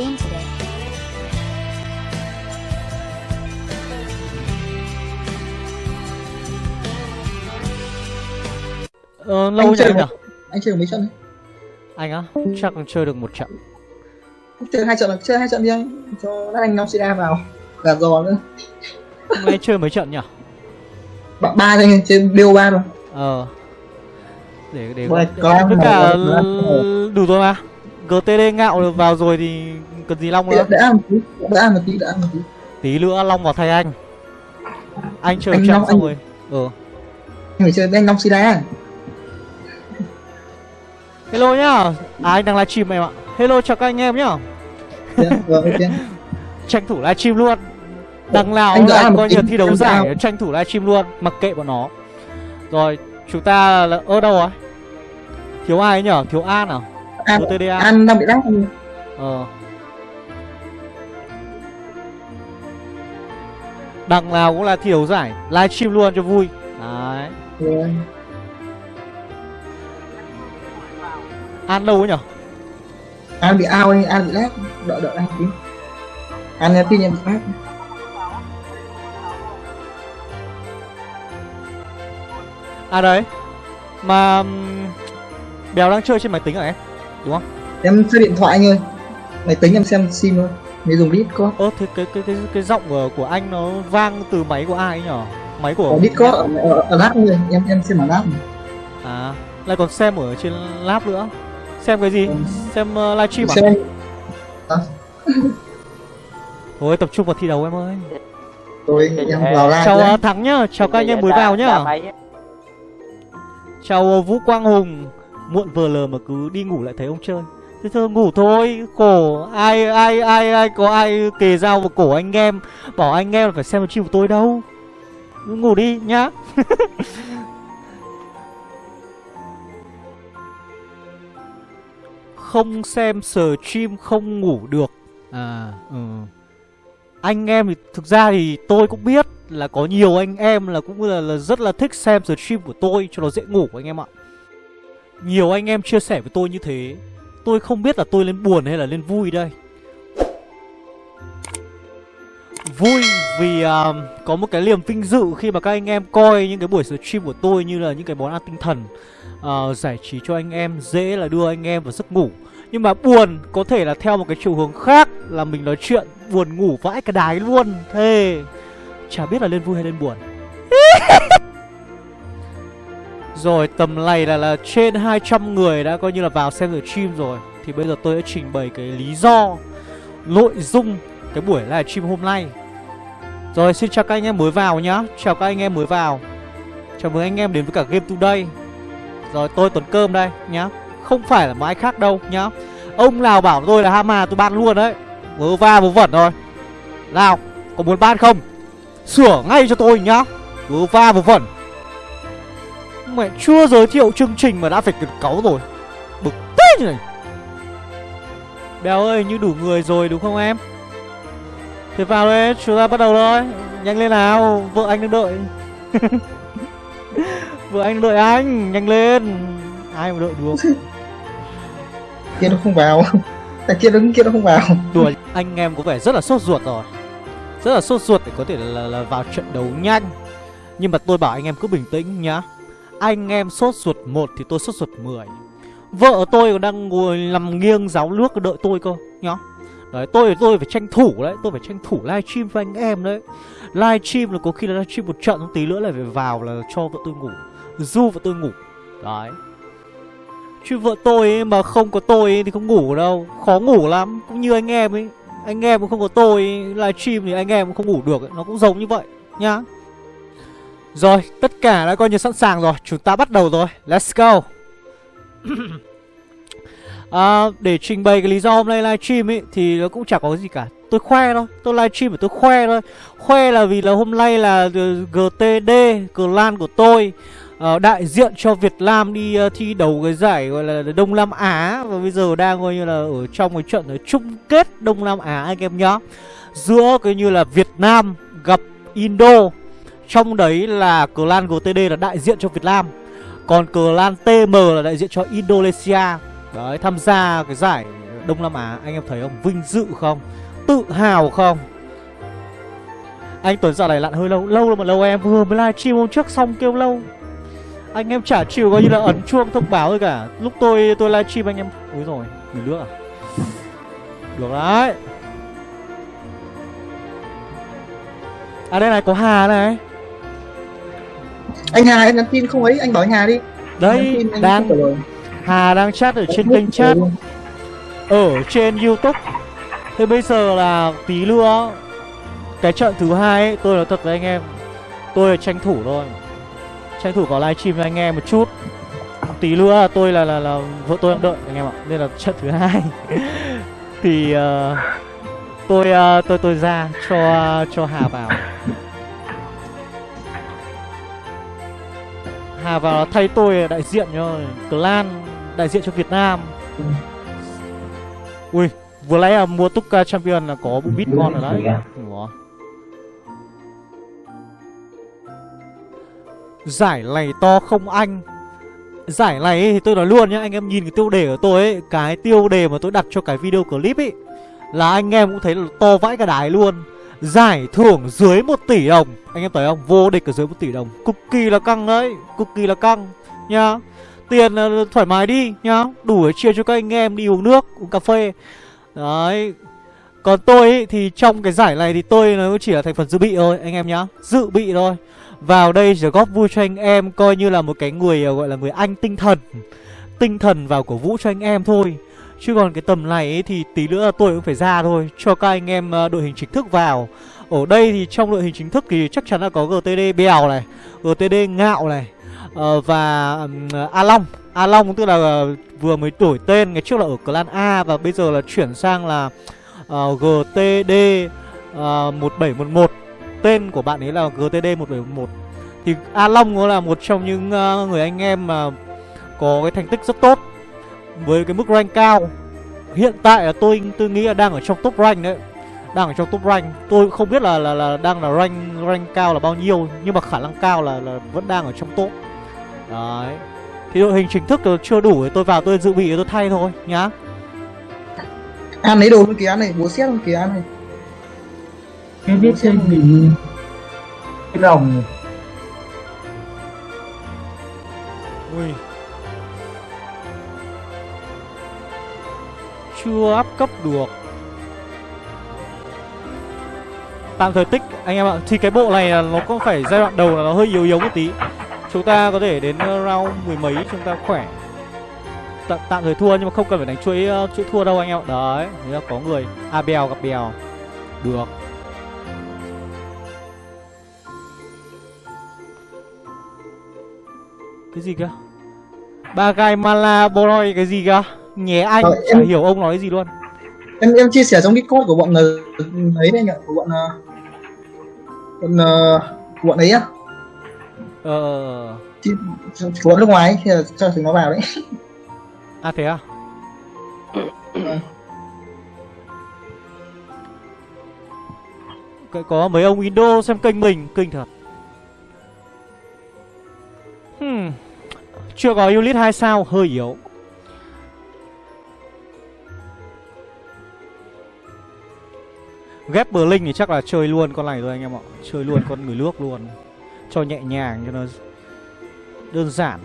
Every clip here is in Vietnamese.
game today. Ờ, lâu Anh nhỉ chơi anh nhỉ? một- anh chơi được mấy trận đấy Anh á? Chắc còn chơi được một trận chơi hai trận là chơi hai trận đi anh cho lát anh năm sida vào gạt giò nữa Hôm nay chơi mấy trận nhỉ? bạn ba thôi trên đều ba rồi Ờ Để để để- có Tất cả đủ rồi mà GTD ngạo vào rồi thì cần gì Long nữa? đã ăn một tí đã ăn một tí đã ăn một tí. Tí nữa Long vào thay anh. Anh chơi Anh Long, xong anh- rồi Ờ anh phải chơi với anh năm sida Hello nhá. À anh đang livestream em ạ. Hello chào các anh em nhá. Vâng ok. Tranh thủ livestream luôn. Đằng nào Anh là coi như thi đấu giải Tranh thủ livestream luôn Mặc kệ bọn nó. Rồi chúng ta là ở đâu rồi? Thiếu ai ấy nhở? Thiếu An à? An an đang bị lắc anh Ờ Đằng nào cũng là thi đấu giải Livestream luôn cho vui. Đấy. Rồi. An đâu ấy nhở? An bị ao anh an bị lắc đợi đợi anh tí. An tin em bị lắc À đấy. Mà Béo đang chơi trên máy tính à em? Đúng không? Em chơi điện thoại anh ơi. Máy tính em xem sim thôi mới dùng discord. Ơ thế cái cái cái cái giọng của, của anh nó vang từ máy của ai ấy nhở? Máy của có discord ở, ở, ở lab thôi. Em em xem ở lab À Lại còn xem ở trên lab nữa. Xem cái gì? Ừ. Xem uh, livestream à? Xem. Thôi tập trung vào thi đấu em ơi. Rồi em vào live Chào đấy. uh, Thắng nhá. Chào các anh em mới vào nhá. Chào uh, Vũ Quang Hùng. Muộn vừa lờ mà cứ đi ngủ lại thấy ông chơi Thế thôi ngủ thôi. Khổ. Ai ai ai ai có ai kề dao vào cổ anh em? Bảo anh em là phải xem stream của tôi đâu. Ngủ đi nhá. Không xem stream không ngủ được. À ừ. Anh em thì thực ra thì tôi cũng biết là có nhiều anh em là cũng là, là rất là thích xem stream của tôi cho nó dễ ngủ anh em ạ. Nhiều anh em chia sẻ với tôi như thế. Tôi không biết là tôi lên buồn hay là lên vui đây. Vui vì uh, có một cái niềm vinh dự khi mà các anh em coi những cái buổi stream của tôi như là những cái món ăn tinh thần uh, giải trí cho anh em dễ là đưa anh em vào giấc ngủ. Nhưng mà buồn có thể là theo một cái chiều hướng khác là mình nói chuyện buồn ngủ vãi cả đái luôn. Thế chả biết là lên vui hay lên buồn. rồi tầm này là là trên 200 người đã coi như là vào xem rồi stream rồi thì bây giờ tôi sẽ trình bày cái lý do nội dung cái buổi livestream hôm nay. Rồi xin chào các anh em mới vào nhá. Chào các anh em mới vào. Chào mừng anh em đến với cả Game Today. Rồi tôi Tuấn Cơm đây nhá. Không phải là một ai khác đâu nhá. Ông nào bảo tôi là Hama tôi ban luôn đấy. Vớ va vớ vẩn rồi. Nào, có muốn ban không? Sửa ngay cho tôi nhá. Vớ va vớ vẩn. Mẹ chưa giới thiệu chương trình mà đã phải cần cáu rồi. Bực thế như này. Béo ơi, như đủ người rồi đúng không em? Thế vào đây, chúng ta bắt đầu thôi. Nhanh lên nào, vợ anh đang đợi. vợ anh đang đợi anh, nhanh lên. Ai mà đợi được. kia nó không vào thằng kia đứng kia nó không vào Đùa anh em có vẻ rất là sốt ruột rồi Rất là sốt ruột để có thể là, là vào trận đấu nhanh Nhưng mà tôi bảo anh em cứ bình tĩnh nhá anh em sốt ruột một thì tôi sốt ruột 10 Vợ tôi còn đang ngồi nằm nghiêng giáo nước đợi tôi cơ nhá Đấy, tôi tôi phải tranh thủ đấy, Tôi phải tranh thủ livestream với anh em đấy. Livestream là có khi là livestream một trận Tí nữa lại phải vào là cho vợ tôi ngủ, Du vợ tôi ngủ. Đấy. Chứ vợ tôi ấy mà không có tôi ấy thì không ngủ đâu, Khó ngủ lắm. Cũng như anh em ấy, Anh em mà không có tôi livestream thì anh em cũng không ngủ được ấy. Nó cũng giống như vậy, nhá. Rồi tất cả đã coi như sẵn sàng rồi. Chúng ta bắt đầu rồi. Let's go. À, Để trình bày cái lý do hôm nay livestream ấy Thì nó cũng chẳng có gì cả. Tôi khoe thôi. Tôi livestream để tôi khoe thôi. Khoe là vì là hôm nay là ờ, GTD Clan của tôi ờ, đại diện cho Việt Nam đi ờ, thi đấu cái giải gọi là Đông Nam Á. Và bây giờ đang coi như là ở trong cái trận chung kết Đông Nam Á anh em nhá. Giữa cái như là Việt Nam gặp Indo. Trong đấy là clan GTD là đại diện cho Việt Nam. Còn clan TM là đại diện cho Indonesia. Đấy, tham gia cái giải Đông Nam Á, Anh em thấy không? Vinh dự không? Tự hào không? Anh Tuấn dạo này lặn hơi lâu Lâu mà lâu em. Vừa mới livestream hôm trước xong kêu lâu. Anh em chả chịu coi như là ấn chuông thông báo thôi cả. Lúc tôi tôi livestream anh em Úi rồi Người nước à? Được đấy. À đây này, có Hà này anh Hà em nhắn tin không ấy anh bảo anh Hà đi. Đấy Nhắn tin anh đang. Hà đang chat ở trên kênh chat. Ở trên Youtube. Thế bây giờ là tí nữa Cái trận thứ hai ấy, tôi nói thật với anh em Tôi là tranh thủ thôi. Tranh thủ vào livestream cho anh em một chút. Tí nữa là tôi là là, là vợ tôi đang đợi anh em ạ Nên là trận thứ hai. Thì uh, tôi uh, tôi tôi ra cho cho Hà vào Hà vào thay tôi đại diện cho clan đại diện cho Việt Nam. Ui vừa nãy là mua Tuka Champion là có bộ bit ngon rồi đấy. Ủa. Giải này to không anh. Giải này ấy, thì tôi nói luôn nhá Anh em nhìn cái tiêu đề của tôi ấy Cái tiêu đề mà tôi đặt cho cái video clip ấy Là anh em cũng thấy là to vãi cả đái luôn. Giải thưởng dưới 1 tỷ đồng. Anh em thấy không? Vô địch ở dưới 1 tỷ đồng. Cực kỳ là căng đấy. Cực kỳ là căng Nha Tiền ờ, thoải mái đi nhá. Đủ để chia cho các anh em đi uống nước Uống cà phê. Đấy. Còn tôi ý, thì trong cái giải này thì tôi nó chỉ là thành phần dự bị thôi Anh em nhá. Dự bị thôi. Vào đây chỉ góp vui cho anh em Coi như là một cái người ờ, gọi là người anh tinh thần. Tinh thần vào cổ vũ cho anh em thôi. Chứ còn cái tầm này ấy, thì tí nữa tôi cũng phải ra thôi Cho các anh em ờ, đội hình chính thức vào. Ở đây thì trong đội hình chính thức thì chắc chắn là có GTD Bèo này GTD Ngạo này uh, Và um, A Long. A Long tức là uh, vừa mới đổi tên Ngày trước là ở clan A Và bây giờ là chuyển sang là uh, GTD uh, 1711 Tên của bạn ấy là GTD 1711 Thì A Long cũng là một trong những uh, người anh em mà Có cái thành tích rất tốt với cái mức rank cao Hiện tại là tôi tôi nghĩ là đang ở trong top rank đấy. Đang ở trong top rank. Tôi không biết là là, là đang là rank rank cao là bao nhiêu Nhưng mà khả năng cao là, là vẫn đang ở trong top. Đấy. Thì đội hình chính thức chưa đủ thì tôi vào tôi dự bị tôi thay thôi nhá. An lấy đồ luôn kìa này bố xét luôn kìa này. Cái biết trên mình Cái đồng Ui Chưa áp cấp được. Tạm thời tích anh em ạ Thì cái bộ này là nó có phải giai đoạn đầu là nó hơi yếu yếu một tí. Chúng ta có thể đến uh, round mười mấy chúng ta khỏe. T Tạm thời thua nhưng mà không cần phải đánh chuỗi uh, chuỗi thua đâu anh em ạ. Đấy, nếu là có người À bèo gặp bèo. Được. Cái gì cơ? Ba gai mala boy cái gì cơ? Nhé anh, Ờ, chả em- hiểu ông nói gì luôn. Em em chia sẻ trong discord của bọn ờ, ấy đây nhỉ? Của bọn ờ, bọn ờ, của bọn ấy á. Ờ... Chi- của bọn nước ngoài thì cho chúng nó vào đấy. À thế à? Có- Có mấy ông Indo xem kênh mình, kinh thật. Hmm. Chưa có unit 2 sao, hơi yếu Ghép Berlin thì chắc là chơi luôn con này thôi anh em ạ. Chơi luôn con người nước luôn. Cho nhẹ nhàng cho nó đơn giản.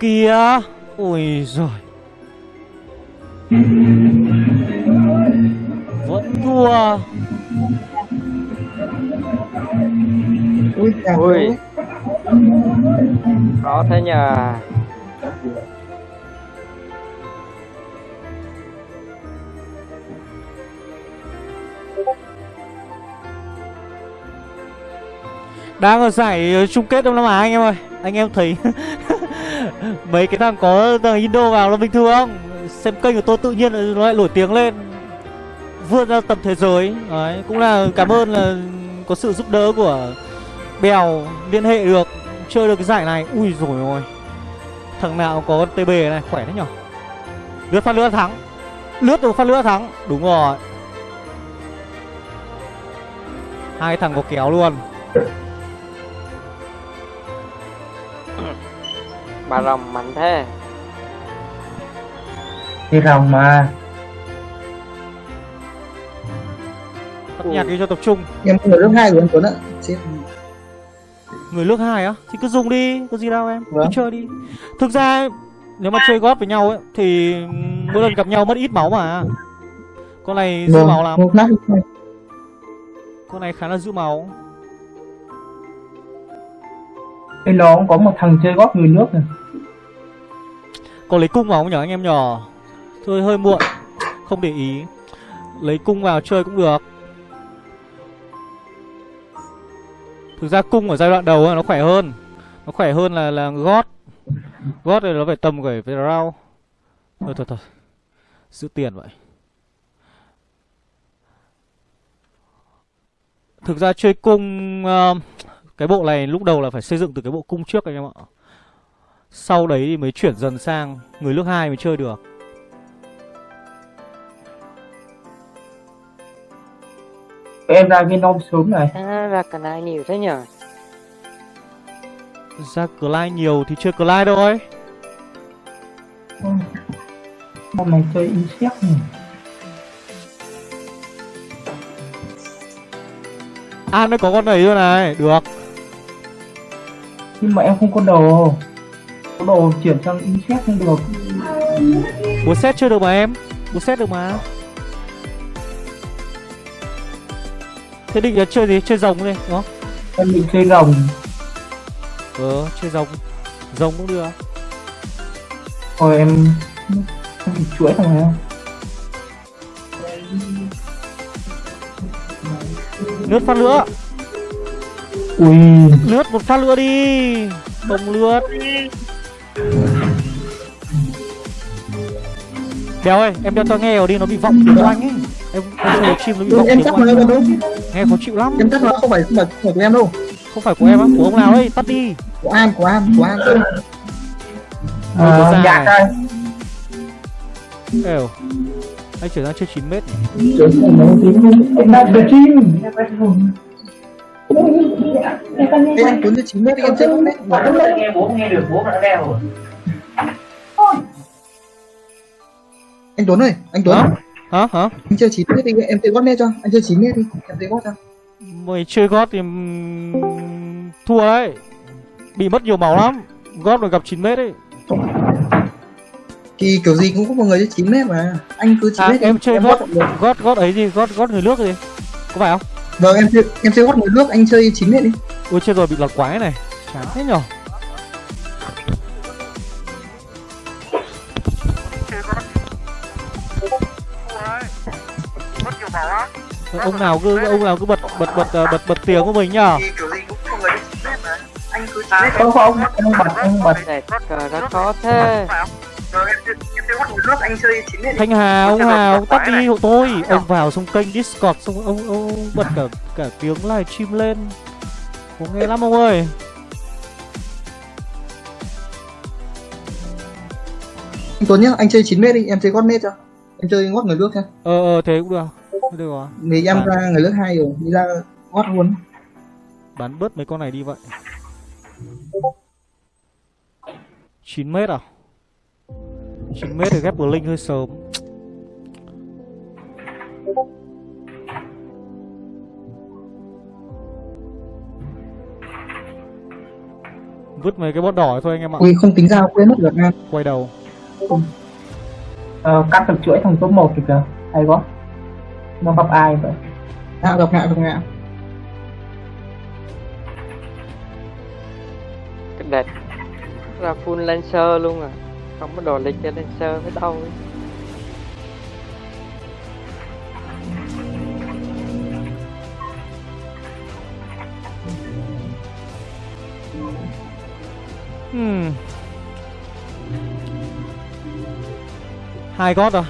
Kìa! Ôi giời. Vẫn thua. Ui Ui. Có thế nhờ Đang ở giải ờ, chung kết Đông Nam Á anh em ơi. Anh em thấy Mấy cái thằng có thằng Indo vào là bình thường. Không Xem kênh của tôi tự nhiên nó lại nổi tiếng lên. Vươn ra tầm thế giới. Đấy, Cũng là cảm ơn là có sự giúp đỡ của Bèo liên hệ được, Chơi được cái giải này. Ui rồi ôi. Thằng nào có TB này, khỏe đấy nhở? Lướt phát lửa thắng. Lướt được phát lửa thắng. Đúng rồi. Hai thằng có kéo luôn. Bà rồng mạnh thế. Cái rồng mà. Tắt nhạc đi cho tập trung. Em người lớp hai của anh Tuấn ạ. Chết. Người nước hai á? Thì cứ dùng đi Có gì đâu em. Cứ Vâng. chơi đi. Thực ra Nếu mà chơi gót với nhau ấy Thì mỗi lần gặp nhau mất ít máu mà. Con này giữ máu lắm. Con này khá là giữ máu. Bên đó cũng có một thằng chơi gót người nước này có lấy cung vào không nhở anh em nhỏ, Thôi hơi muộn. Không để ý. Lấy cung vào chơi cũng được. Thực ra cung ở giai đoạn đầu ấy, nó khỏe hơn. Nó khỏe hơn là là gót Gót thì nó phải tầm phải phải rau Thôi thôi thôi. Giữ tiền vậy. Thực ra chơi cung uh, Cái bộ này lúc đầu là phải xây dựng từ cái bộ cung trước anh em ạ. Sau đấy thì mới chuyển dần sang Người nước hai mới chơi được. Em ra viên non sớm này. À, Ra cả này nhiều thế nhờ. Ra Clyde nhiều thì chơi Clyde thôi. Hôm nay chơi insect này À nó có con này thôi này Được. Nhưng mà em không có đồ Có đồ chuyển sang insect không được? Búa xét chơi được mà em? Búa xét được mà. Thế định là chơi gì? Chơi rồng đi đúng không? Em định chơi rồng. Ờ chơi rồng. Rồng cũng được. Rồi em Em bị chuỗi thằng này Lướt phát nữa Ui. Lướt một phát nữa đi. Không lướt Béo ơi, em đeo tai nghe vào đi, nó bị vọng tiếng của anh ấy. Em, em chơi chim nó bị vọng em nó anh em đâu Nghe khó chịu lắm. Em chắc nó không phải không phải của em đâu. Không phải của em á, của ông nào ấy, tắt đi. Của an của an của an. Ôi, có à, ra Dạ. Đây Êu Anh chuyển sang chơi 9 mét nhỉ? Em đang chơi chim Ê, anh Tuấn chơi chín mét đi em chơi bốn mét nghe bố nghe được bố mà nó đeo rồi anh Tuấn ơi anh Tuấn Hả? Hả? Anh chơi chín mét đi em chơi gót mét cho anh chơi chín mét đi em chơi gót cho Mày chơi gót thì thua đấy Bị mất nhiều máu lắm Gót mà gặp 9 mét ấy thì kiểu gì cũng có một người chơi 9 mét mà anh cứ 9 À mét đi, em chơi em gót. Gót gót ấy gì? Gót gót người nước gì? Có phải không? Vâng em chơi em chơi gót người nước anh chơi 9 mét đi. Ôi chết rồi bị lọt quái này. Chán thế nhở? Ông nào cứ ông nào cứ bật bật bật ờ, bật bật tiếng của mình nhá thì kiểu gì cũng có người chơi 9 mét mà. Anh cứ 9 mét Không không không bật không bật. Đẹp cờ ra khó thế nước anh chơi 9 mét đi thanh hà ông hà ông tắt đi. hộ tôi ông vào xong kênh discord xong ông ông, bật cả cả tiếng livestream lên. Có nghe lắm ông ơi. Anh Tuấn nhá anh chơi 9 mét đi em chơi gót mét cho. Em chơi gót người nước cho ờ ờ thế cũng được. Được rồi. Vì em À. ra người nước hai rồi đi ra gót luôn. Bắn bớt mấy con này đi vậy. 9 mét à 9 mét thì ghép Blink hơi sớm. Vứt mấy cái bot đỏ thôi anh em ạ. Ui không tính ra quên mất được anh Quay đầu. Ờ, Cắt được chuỗi thằng số 1 thì kìa. Hay quá. Nó gặp ai vậy? À, gặp ngạ gặp ngạ. Cái đẹp. Ra full Lancer luôn à không có đồ lịch cho sơ với đâu. Ấy. hmm. Hai gót rồi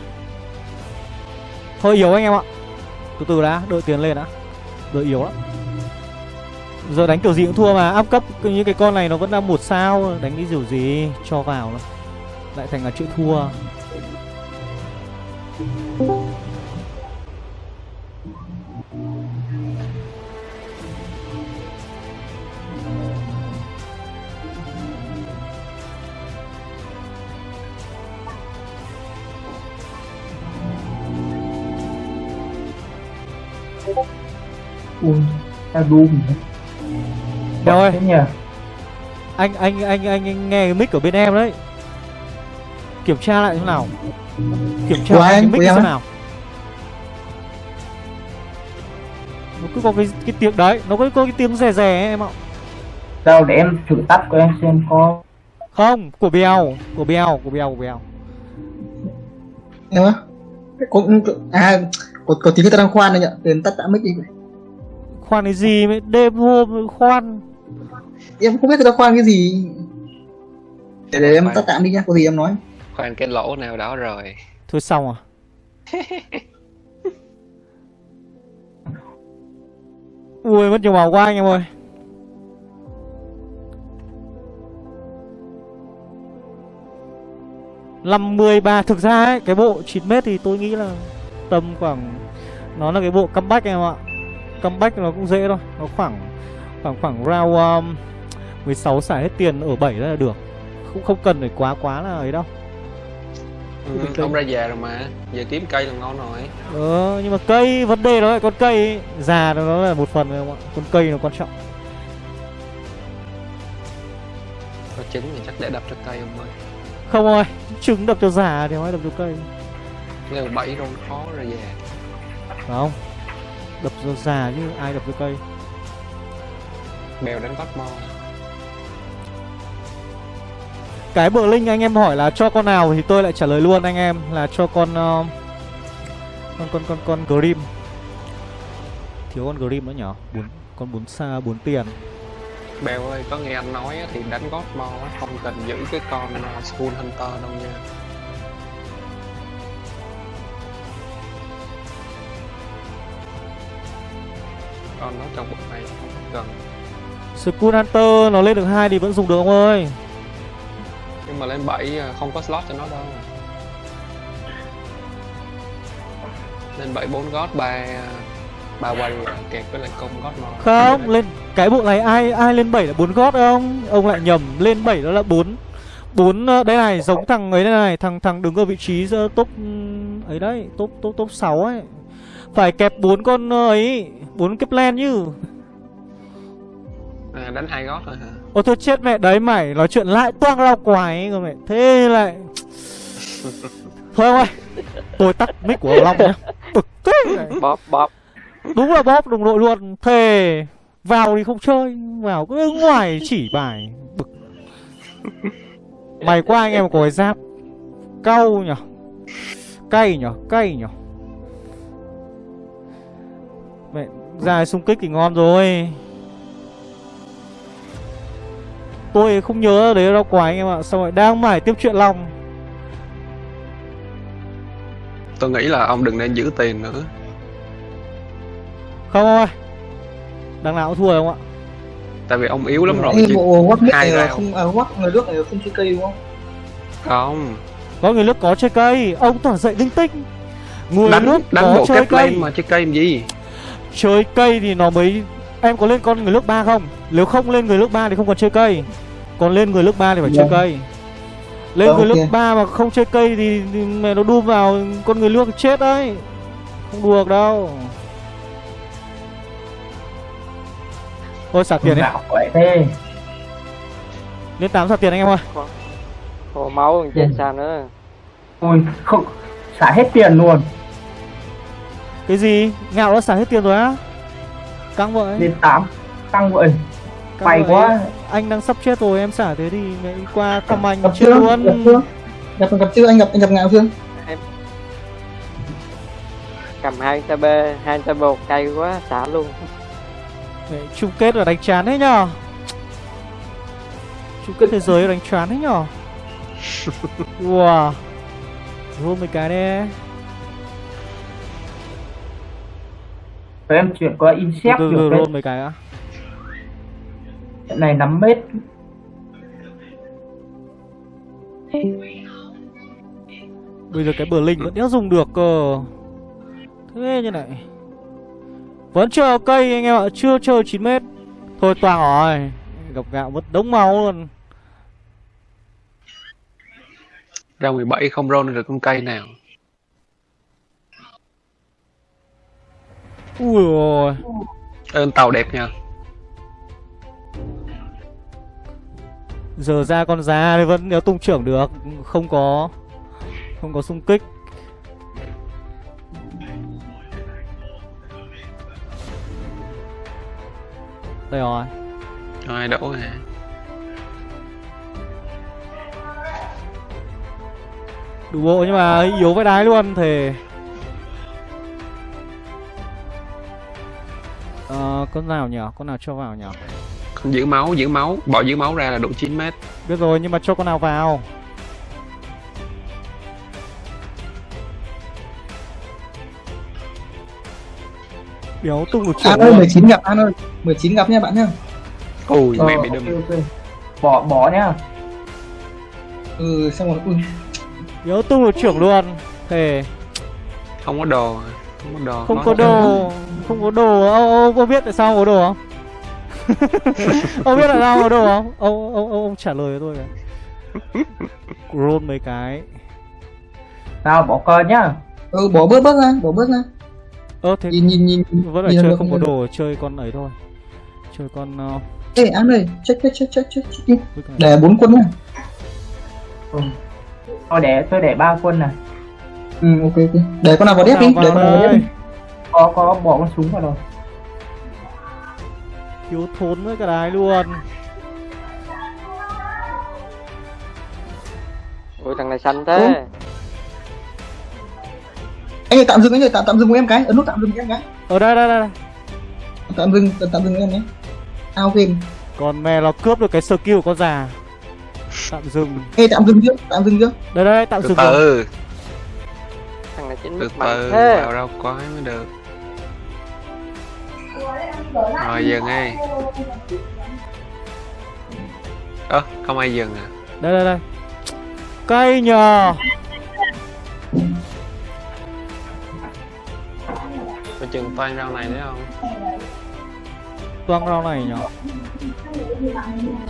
Hơi yếu anh em ạ. Từ từ đã, đợi tiền lên đã. Đợi yếu lắm. Giờ đánh kiểu gì cũng thua mà Áp cấp như cái con này nó vẫn đang một sao Đánh cái kiểu gì Cho vào nó lại thành là chữ thua. Ui, ta Doom Trời ơi. Anh, anh, anh, anh, anh nghe cái mic của bên em đấy kiểm tra lại thế nào. Kiểm tra Của lại cái mic của em thế nào. Nó cứ có cái cái tiếng đấy nó có, có cái tiếng rè rè ấy, em ạ. Đâu để em thử tắt của em xem có không của bèo của bèo của bèo của bèo. Em á có à có, có tiếng người ta đang khoan nhỉ để em tắt tạm mic đi. Khoan cái gì mới đêm hôm khoan. Em không biết người ta khoan cái gì. Để, để em tắt tạm đi nha có gì em nói khoan cái lỗ nào đó rồi. Thôi xong à? Ui mất nhiều màu quá anh em ơi. Năm mươi ba thực ra ấy cái bộ 9 mét thì tôi nghĩ là tầm khoảng nó là cái bộ comeback em ạ. Comeback nó cũng dễ thôi nó khoảng khoảng khoảng round um, 16 xài hết tiền ở 7 là được. Cũng không cần phải quá quá là ấy đâu ừ, ông ra già rồi mà giờ kiếm cây là ngon rồi. Ờ, nhưng mà cây vấn đề đó là con cây ấy. già nó là một phần rồi không ạ con cây nó quan trọng. Có trứng thì chắc để đập cho cây ông ơi. Không ơi trứng đập cho già thì nói đập cho cây. Nếu bẫy rôn khó ra già. Phải không đập cho già chứ ai đập cho cây. Bèo đánh gót mo cái bờ linh anh em hỏi là cho con nào thì tôi lại trả lời luôn anh em là cho con uh, con con con con grim. Thiếu con grim nữa nhở? Bốn con bốn xa bốn tiền. Bèo ơi có nghe anh nói thì đánh gót mo á, không cần giữ cái con uh, school hunter đâu nha. Con nó trong bộ này không cần. Skull Hunter nó lên được hai thì vẫn dùng được ông ơi nhưng mà lên 7 không có slot cho nó đâu lên 7 4 gót 3 ba quay kẹp với lại công gót mo Không, lên cái bộ này ai ai lên 7 là 4 gót không? Ông lại nhầm, lên 7 đó là 4 4 ờ, đây này, giống thằng ấy đây này, thằng thằng đứng ở vị trí ờ, top ừm, ấy đấy, top top top 6 ấy. Phải kẹp 4 con ờ, ấy, 4 kép len chứ. à, đánh hai gót thôi hả Ôi thôi chết mẹ đấy mày, nói chuyện lại toang lao quái rồi mẹ. Thế lại Thôi ông ơi, tôi tắt mic của Long nhá. Bực thế này. bóp bóp. Đúng là bóp đồng đội luôn. Thề Vào thì không chơi Vào cứ ngoài chỉ bài. Bực. Mày qua anh em có cái giáp. Cau nhở. Cay nhở Cay nhở. Mẹ ra xung kích thì ngon rồi Tôi không nhớ đấy đâu quá anh em ạ. Xong rồi đang mải tiếp chuyện lòng tôi nghĩ là ông đừng nên giữ tiền nữa. Không ông ơi. Đằng nào cũng thua rồi ông ạ. Tại vì ông yếu lắm rồi. Ê, chứ bộ quắc mic hai này không à, quắc người nước này không chơi cây đúng không? Không. Có người nước có chơi cây. Ông toàn dậy linh tinh. Người đánh nước đánh có bộ chơi kép cây. mà chơi cây làm gì? Chơi cây thì nó mới Em có lên con người nước ba không? Nếu không lên người nước ba thì không còn chơi cây. Còn lên người nước ba thì phải chơi Vâng. cây. Lên Vâng, người nước ok. ba mà không chơi cây thì, thì mẹ nó đun vào con người nước chết đấy. Không được đâu. Thôi xả tiền đi. Lên 8 xả tiền anh em ơi. Hồ máu còn chết sao nữa. Ui không xả hết tiền luôn. Cái gì? Ngạo đã xả hết tiền rồi á Căng vậy lên tám. Tăng vậy căng vậy. quá. Anh đang sắp chết rồi em xả thế thì mẹ đi qua thăm anh gặp chưa? gặp luôn chưa? Gặp gặp chưa? Anh gặp anh gặp ngạo chưa? Cầm hai ta bê hai ta bột cay quá xả luôn. Mẹ, chung kết là đánh chán thế nhở chung kết thế giới là đánh chán thế nhở wow. Roll mấy cái đi Rồi em chuyển qua insect từ từ cái mấy cái á. Trận này 5 mét bây giờ cái bờ linh vẫn đéo dùng được cơ. Thế như này. Vẫn chờ cây anh em ạ chưa chờ 9 mét. Thôi toàn rồi. Gặp gạo mất đống máu luôn. Ra 17 không roll được con cây nào ui rồi ơn tàu đẹp nha Giờ ra con thì vẫn nếu tung trưởng được Không có Không có xung kích. Đây rồi. Rồi đổ hả? Đủ bộ nhưng mà yếu với đái luôn thì Ờ, con nào nhỉ? Con nào cho vào nhỉ? Con giữ máu giữ máu. Bỏ giữ máu ra là độ 9 mét. Biết rồi nhưng mà cho con nào vào. Đéo tung được trưởng An ơi luôn. 19 gặp An ơi. 19 gặp nha bạn nhá ui Ờ, mẹ bị đâm. bỏ bỏ nhá ừ xong rồi ui Đéo tung được trưởng luôn. Thề. Không có đồ không có đồ Không có đồ Không có đồ Ông, ông có biết tại sao không có đồ không? ông biết tại sao không có đồ không? Ông, ông, ông, ông trả lời cho tôi cái Roll mấy cái nào bỏ cờ nhá ừ bỏ bớt bớt ra bỏ bớt ra Ơ thế nhìn nhìn nhìn vẫn phải nhìn chơi được, không có nhìn được. đồ Chơi con ấy thôi Chơi con uh, ê An ơi check check check check check, đi này. để bốn quân nha ừ. tôi để tôi để ba quân này ừ ok ok. Để con nào vào đép đi để con nào vào đép đi. có có bỏ con súng vào rồi. Thiếu thốn với cái đái luôn. Ui thằng này xanh thế. Anh ơi tạm dừng anh ơi tạm tạm dừng với em cái. Ấn nút tạm dừng em cái. Ở đây đây đây đây. tạm dừng tạm dừng với em nhé. Ao game. Còn mẹ nó cướp được cái skill của con già. Tạm dừng. Ê tạm dừng chưa? Tạm dừng chưa? Đây đây tạm từ dừng rồi. từ này chính từ từ thế vào đâu quái mới được. Rồi dừng đi. Ơ không ai dừng à? Đây đây đây. Cay nhờ. Coi chừng toan rau này đấy không? Toang rau này nhở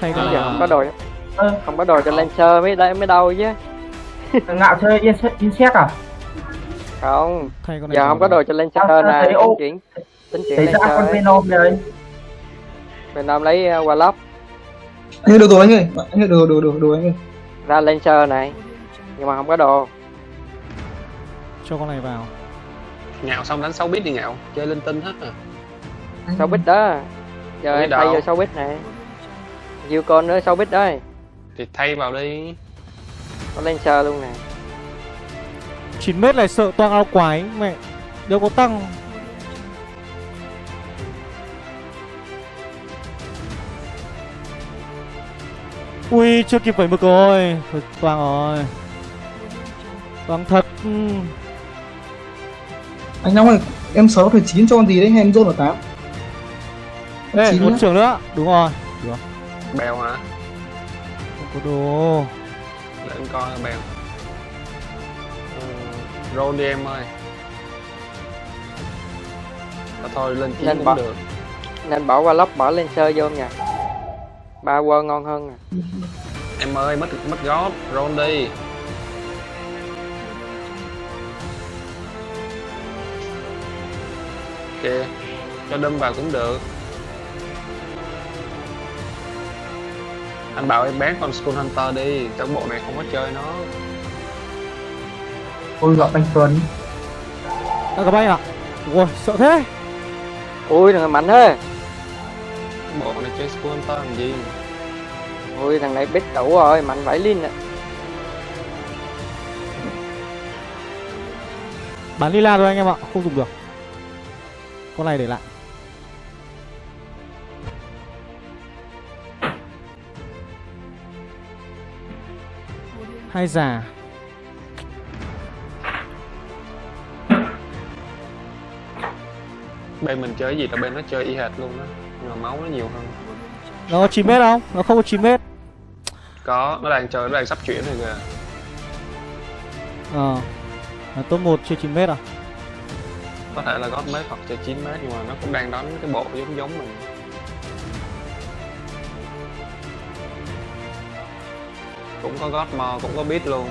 Thay con À. giờ không có đồ ơ không có đồ cho Lancer mới đây mới đau chứ. Ngạo chơi insect à không. Thay con này giờ không có đồ cho Lancer Sao- sao nè thấy tính chuyển tính chuyển thấy ra con venom rồi bên nam lấy uh, Warlock. Anh được rồi anh ơi. Anh đồ đồ đồ đồ anh ơi. Ra Lancer này. Nhưng mà không có đồ. Cho con này vào. Ngạo xong đánh 6 bit đi ngạo chơi linh tinh hết à. Sáu bit đó. Giờ thay vô sáu bit nè Diêu con nữa sáu bit đấy thì thay vào đi. Có Lancer luôn nè 9 mét này sợ toang ao quái Mẹ. Đâu có tăng. Ui chưa kịp phải mực rồi. Thôi toang rồi. Toang thật. Anh Long ơi em sáu phải chín cho con gì đấy hay em zone ở tám. Ê một trường nữa. Đúng rồi. Bèo hả? Không có đồ. Để anh coi bèo roll đi em ơi. À, thôi lên chín Lên cũng bỏ. được. Nên bỏ Warlock bỏ Lancer vô nha. Ba quơ ngon hơn nè em ơi mất mất gót. Roll đi. Kìa cho đâm vào cũng được. Anh bảo em bán con Skull Hunter đi cái bộ này không có chơi nó ôi gặp anh Tuấn. Đã gặp anh ạ. Ui sợ thế. Ui thằng này mạnh thế. Bộ này chơi Skull Hunter làm gì? Ui thằng này biết đủ rồi mạnh vãi linh nè Bán lila thôi anh em ạ Không dùng được. Con này để lại. Hai già bên mình chơi gì là bên nó chơi y hệt luôn á. Nhưng mà máu nó nhiều hơn. Nó có 9 mét không? Nó không có 9 mét. Có nó đang chơi nó đang sắp chuyển rồi kìa. Ờ. Là top 1 chưa 9 mét à? có thể là gót mét hoặc chơi 9 mét nhưng mà nó cũng đang đánh cái bộ giống giống mình. Cũng có gót mò cũng có bit luôn.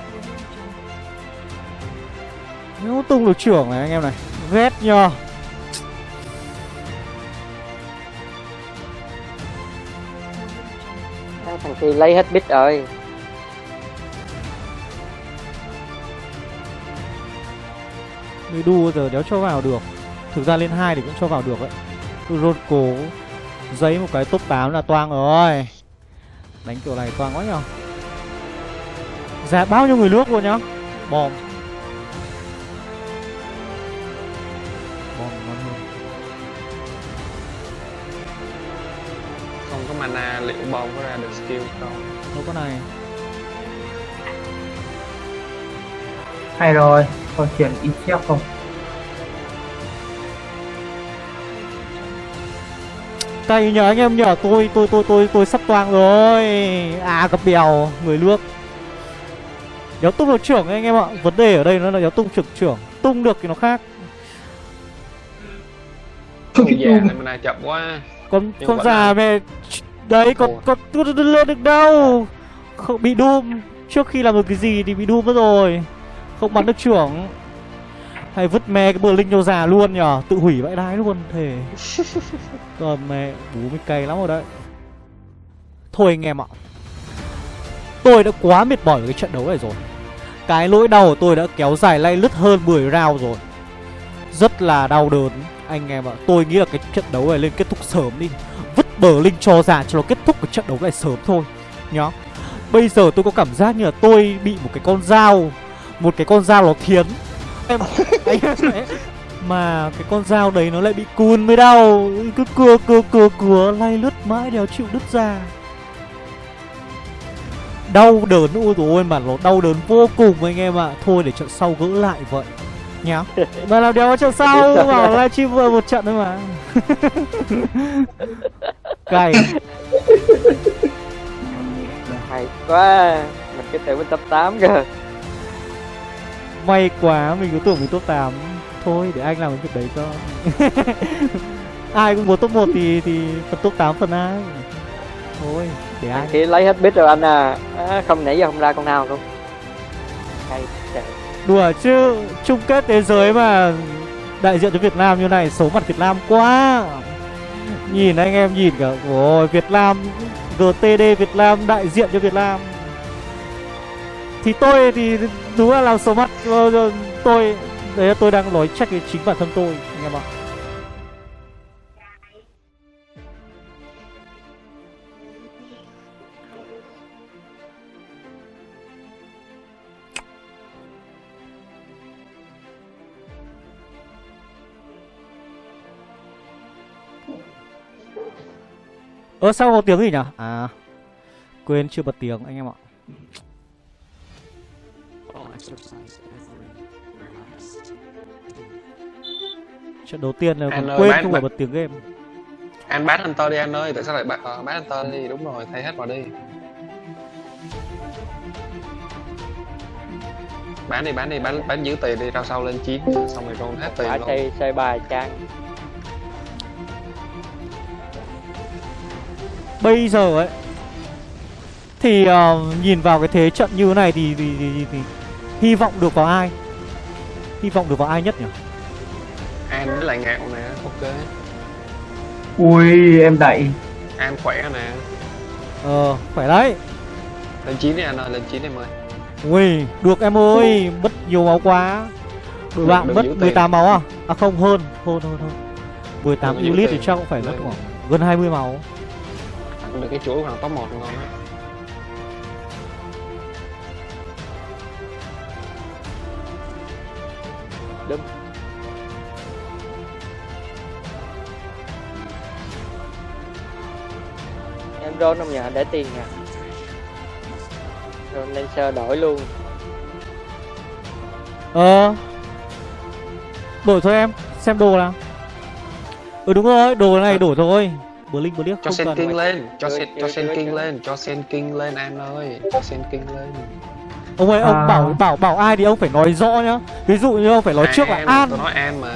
Nếu tung được trưởng này anh em này. Ghét nhờ thằng kia lấy hết bit rồi. Người đu giờ đéo cho vào được. Thực ra lên hai thì cũng cho vào được đấy. Rốt cố Giấy một cái top 8 là toang rồi. Đánh kiểu này toang quá nhở? Ra bao nhiêu người nước luôn nhá? Bom. Liệu bom có ra được skill không Đâu có này. Hay rồi còn chuyển ít chép không? Cay nhờ anh em nhờ tôi tôi tôi tôi tôi sắp toang rồi. À gặp bèo người nước Đéo tung được trưởng anh em ạ Vấn đề ở đây nó là đéo tung trực trưởng Tung được thì nó khác. Con già này chậm quá. Con con già là- mẹ Đấy con con con lên được đâu. Không bị doom Trước khi làm được cái gì thì bị doom mất rồi. Không bắn được trưởng. Hay vứt me cái bờ linh cho già luôn nhở. Tự hủy vãi đái luôn thề. Còn mẹ bú mới cay lắm rồi đấy. Thôi anh em ạ. Tôi đã quá mệt mỏi với cái trận đấu này rồi. Cái lỗi đau của tôi đã kéo dài lay lứt hơn 10 round rồi. Rất là đau đớn. Anh em ạ Tôi nghĩ là cái trận đấu này lên kết thúc sớm đi bờ linh cho ra cho nó kết thúc cái trận đấu này sớm thôi Nhá. Bây giờ tôi có cảm giác như là tôi bị một cái con dao Một cái con dao nó thiến. Em Anh em Mà cái con dao đấy nó lại bị cùn mới đau. Cứ cưa cưa cưa cưa Lay lướt mãi đéo chịu đứt ra. Đau đớn ôi ôi mà nó đau đớn vô cùng anh em ạ. Thôi để trận sau gỡ lại vậy Nhá. Mà làm đéo trận sau Bảo livestream vừa một trận thôi mà Cay. Hay quá mình cứ tưởng mình top 8 cơ May quá mình cứ tưởng mình top 8 Thôi để anh làm cái việc đấy cho. Ai cũng muốn top 1 thì thì phần top 8 phần ai Thôi để anh kia lấy hết bit rồi anh à, à không nãy giờ không ra con nào luôn. Hay trời. Đùa chứ chung kết thế giới mà Đại diện cho Việt Nam như này Xấu mặt Việt Nam quá Nhìn anh em nhìn cả, Ôi, Việt Nam GTD Việt Nam, đại diện cho Việt Nam. Thì tôi thì đúng là làm số mắt, Tôi Đấy là tôi đang nói trách cái chính bản thân tôi, Anh em ạ. Ơ sao có tiếng gì nhỉ? À Quên chưa bật tiếng anh em ạ. Trận đầu tiên là Anh còn quên bán- không phải bán- bật tiếng game. Anh bán hunter đi anh ơi tại sao lại bán uh, bán hunter đi? Đúng rồi thay hết vào đi. Bán đi bán đi bán bán giữ tiền đi rao sau lên chiến xong rồi roll hết tiền quả luôn. xây xây bài trang Bây giờ ấy Thì ờ, nhìn vào cái thế trận như thế này thì, thì, thì, thì, thì Hy vọng được vào ai? Hy vọng được vào ai nhất nhỉ? An với lại ngạo nè. Ok. Ui em đẩy. An khỏe nè. Ờ phải đấy. Lên chiến đi anh ơi lên chiến em ơi. Ui được em ơi Mất nhiều máu quá. Đội Được- bạn mất giữ tiền. 18 máu à? À không hơn Hơn hơn hơn. 18 Được giữ unit thì chắc cũng phải mất khoảng Gần 20 máu cái chuỗi khoảng top 1 ngon á. Đúng em roll không nhờ để tiền nha. Lên sơ đổi luôn. Ờ. Đổi thôi em Xem đồ nào. Ừ đúng rồi Đồ này đổi thôi Blink Blink cho không sen cần king lên cho sen cho sen king lên cho sen king lên an ơi. Cho sen king lên. Ông ơi ông À. bảo bảo bảo ai thì ông phải nói rõ nhá. Ví dụ như ông phải nói trước là An, An. tôi nói an mà.